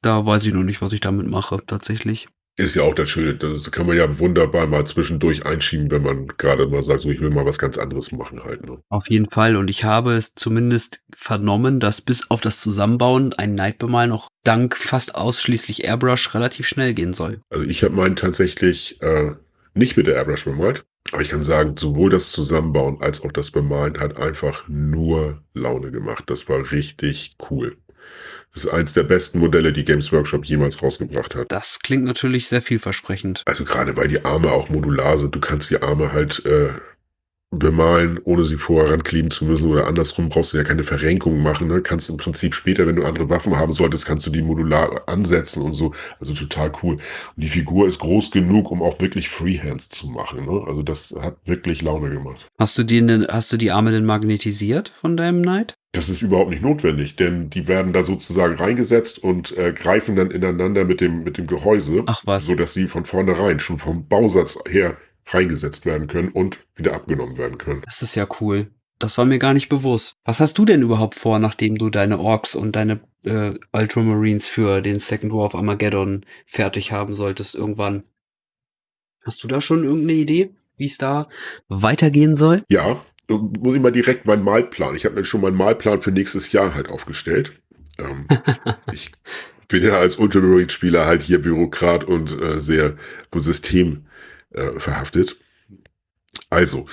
Speaker 1: da weiß ich noch nicht, was ich damit mache, tatsächlich.
Speaker 2: Ist ja auch das Schöne, das kann man ja wunderbar mal zwischendurch einschieben, wenn man gerade mal sagt, so ich will mal was ganz anderes machen halt. Ne?
Speaker 1: Auf jeden Fall. Und ich habe es zumindest vernommen, dass bis auf das Zusammenbauen ein Nightbemal noch dank fast ausschließlich Airbrush relativ schnell gehen soll.
Speaker 2: Also ich habe meinen tatsächlich äh, nicht mit der Airbrush bemalt. Aber ich kann sagen, sowohl das Zusammenbauen als auch das Bemalen hat einfach nur Laune gemacht. Das war richtig cool. Das ist eins der besten Modelle, die Games Workshop jemals rausgebracht hat.
Speaker 1: Das klingt natürlich sehr vielversprechend.
Speaker 2: Also gerade weil die Arme auch modular sind. Du kannst die Arme halt äh, bemalen, ohne sie vorher rankleben zu müssen oder andersrum brauchst du ja keine Verrenkung machen. Ne? Kannst im Prinzip später, wenn du andere Waffen haben solltest, kannst du die modular ansetzen und so. Also total cool. Und die Figur ist groß genug, um auch wirklich Freehands zu machen. Ne? Also das hat wirklich Laune gemacht.
Speaker 1: Hast du die, hast du die Arme denn magnetisiert von deinem Knight?
Speaker 2: Das ist überhaupt nicht notwendig, denn die werden da sozusagen reingesetzt und äh, greifen dann ineinander mit dem, mit dem Gehäuse.
Speaker 1: Ach was.
Speaker 2: Sodass sie von vornherein schon vom Bausatz her reingesetzt werden können und wieder abgenommen werden können.
Speaker 1: Das ist ja cool. Das war mir gar nicht bewusst. Was hast du denn überhaupt vor, nachdem du deine Orks und deine äh, Ultramarines für den Second War of Armageddon fertig haben solltest irgendwann? Hast du da schon irgendeine Idee, wie es da weitergehen soll?
Speaker 2: Ja, muss ich mal direkt meinen Malplan. Ich habe mir schon meinen Malplan für nächstes Jahr halt aufgestellt. Ähm, ich bin ja als Ultramarine-Spieler halt hier Bürokrat und äh, sehr am System äh, verhaftet. Also,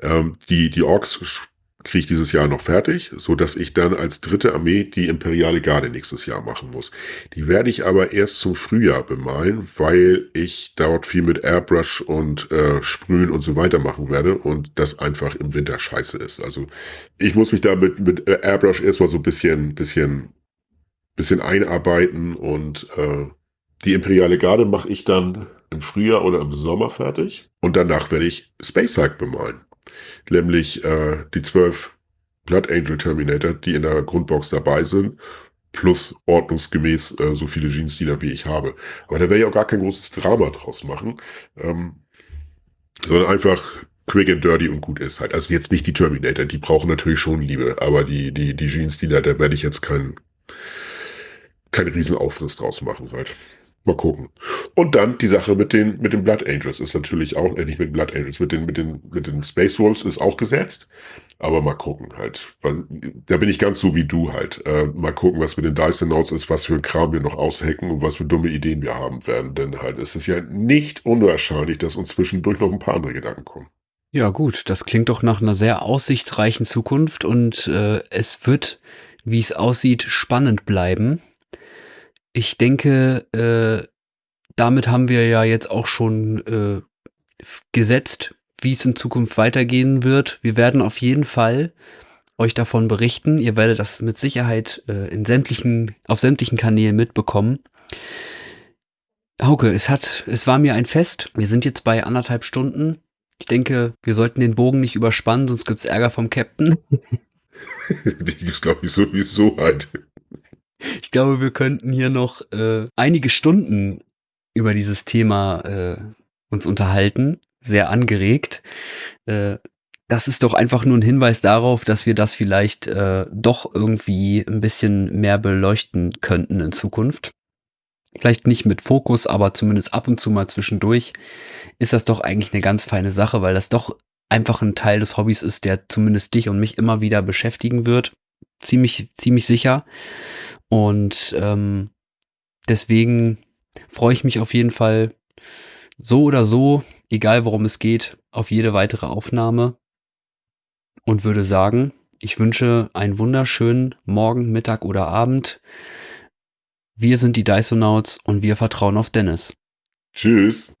Speaker 2: ähm, die, die Orks kriege ich dieses Jahr noch fertig, so dass ich dann als dritte Armee die Imperiale Garde nächstes Jahr machen muss. Die werde ich aber erst zum Frühjahr bemalen, weil ich dort viel mit Airbrush und äh, Sprühen und so weiter machen werde und das einfach im Winter scheiße ist. Also ich muss mich da mit, mit Airbrush erstmal so ein bisschen, bisschen, bisschen einarbeiten und äh, die Imperiale Garde mache ich dann im Frühjahr oder im Sommer fertig. Und danach werde ich Space Hike bemalen. Nämlich äh, die zwölf Blood Angel Terminator, die in der Grundbox dabei sind, plus ordnungsgemäß äh, so viele Genestealer, wie ich habe. Aber da werde ich auch gar kein großes Drama draus machen. Ähm, sondern einfach quick and dirty und gut ist halt. Also jetzt nicht die Terminator, die brauchen natürlich schon Liebe, aber die, die, die Genestealer, da werde ich jetzt keinen kein Riesenaufriss draus machen halt. Mal gucken. Und dann die Sache mit den, mit den Blood Angels ist natürlich auch, äh, nicht mit Blood Angels, mit den, mit den, mit den Space Wolves ist auch gesetzt. Aber mal gucken halt. Da bin ich ganz so wie du halt. Äh, mal gucken, was mit den Dyson Notes ist, was für ein Kram wir noch aushacken und was für dumme Ideen wir haben werden. Denn halt, es ist ja nicht unwahrscheinlich, dass uns zwischendurch noch ein paar andere Gedanken kommen.
Speaker 1: Ja, gut, das klingt doch nach einer sehr aussichtsreichen Zukunft und äh, es wird, wie es aussieht, spannend bleiben. Ich denke, äh, damit haben wir ja jetzt auch schon äh, gesetzt, wie es in Zukunft weitergehen wird. Wir werden auf jeden Fall euch davon berichten. Ihr werdet das mit Sicherheit äh, in sämtlichen, auf sämtlichen Kanälen mitbekommen. Hauke, es hat, es war mir ein Fest. Wir sind jetzt bei anderthalb Stunden. Ich denke, wir sollten den Bogen nicht überspannen, sonst gibt's Ärger vom Captain.
Speaker 2: Die gibt's, glaube ich, sowieso halt.
Speaker 1: Ich glaube, wir könnten hier noch äh, einige Stunden über dieses Thema äh, uns unterhalten, sehr angeregt. Äh, das ist doch einfach nur ein Hinweis darauf, dass wir das vielleicht äh, doch irgendwie ein bisschen mehr beleuchten könnten in Zukunft. Vielleicht nicht mit Fokus, aber zumindest ab und zu mal zwischendurch ist das doch eigentlich eine ganz feine Sache, weil das doch einfach ein Teil des Hobbys ist, der zumindest dich und mich immer wieder beschäftigen wird. Ziemlich, ziemlich sicher. Und ähm, deswegen freue ich mich auf jeden Fall so oder so, egal worum es geht, auf jede weitere Aufnahme und würde sagen, ich wünsche einen wunderschönen Morgen, Mittag oder Abend. Wir sind die Dysonauts und wir vertrauen auf Dennis.
Speaker 2: Tschüss.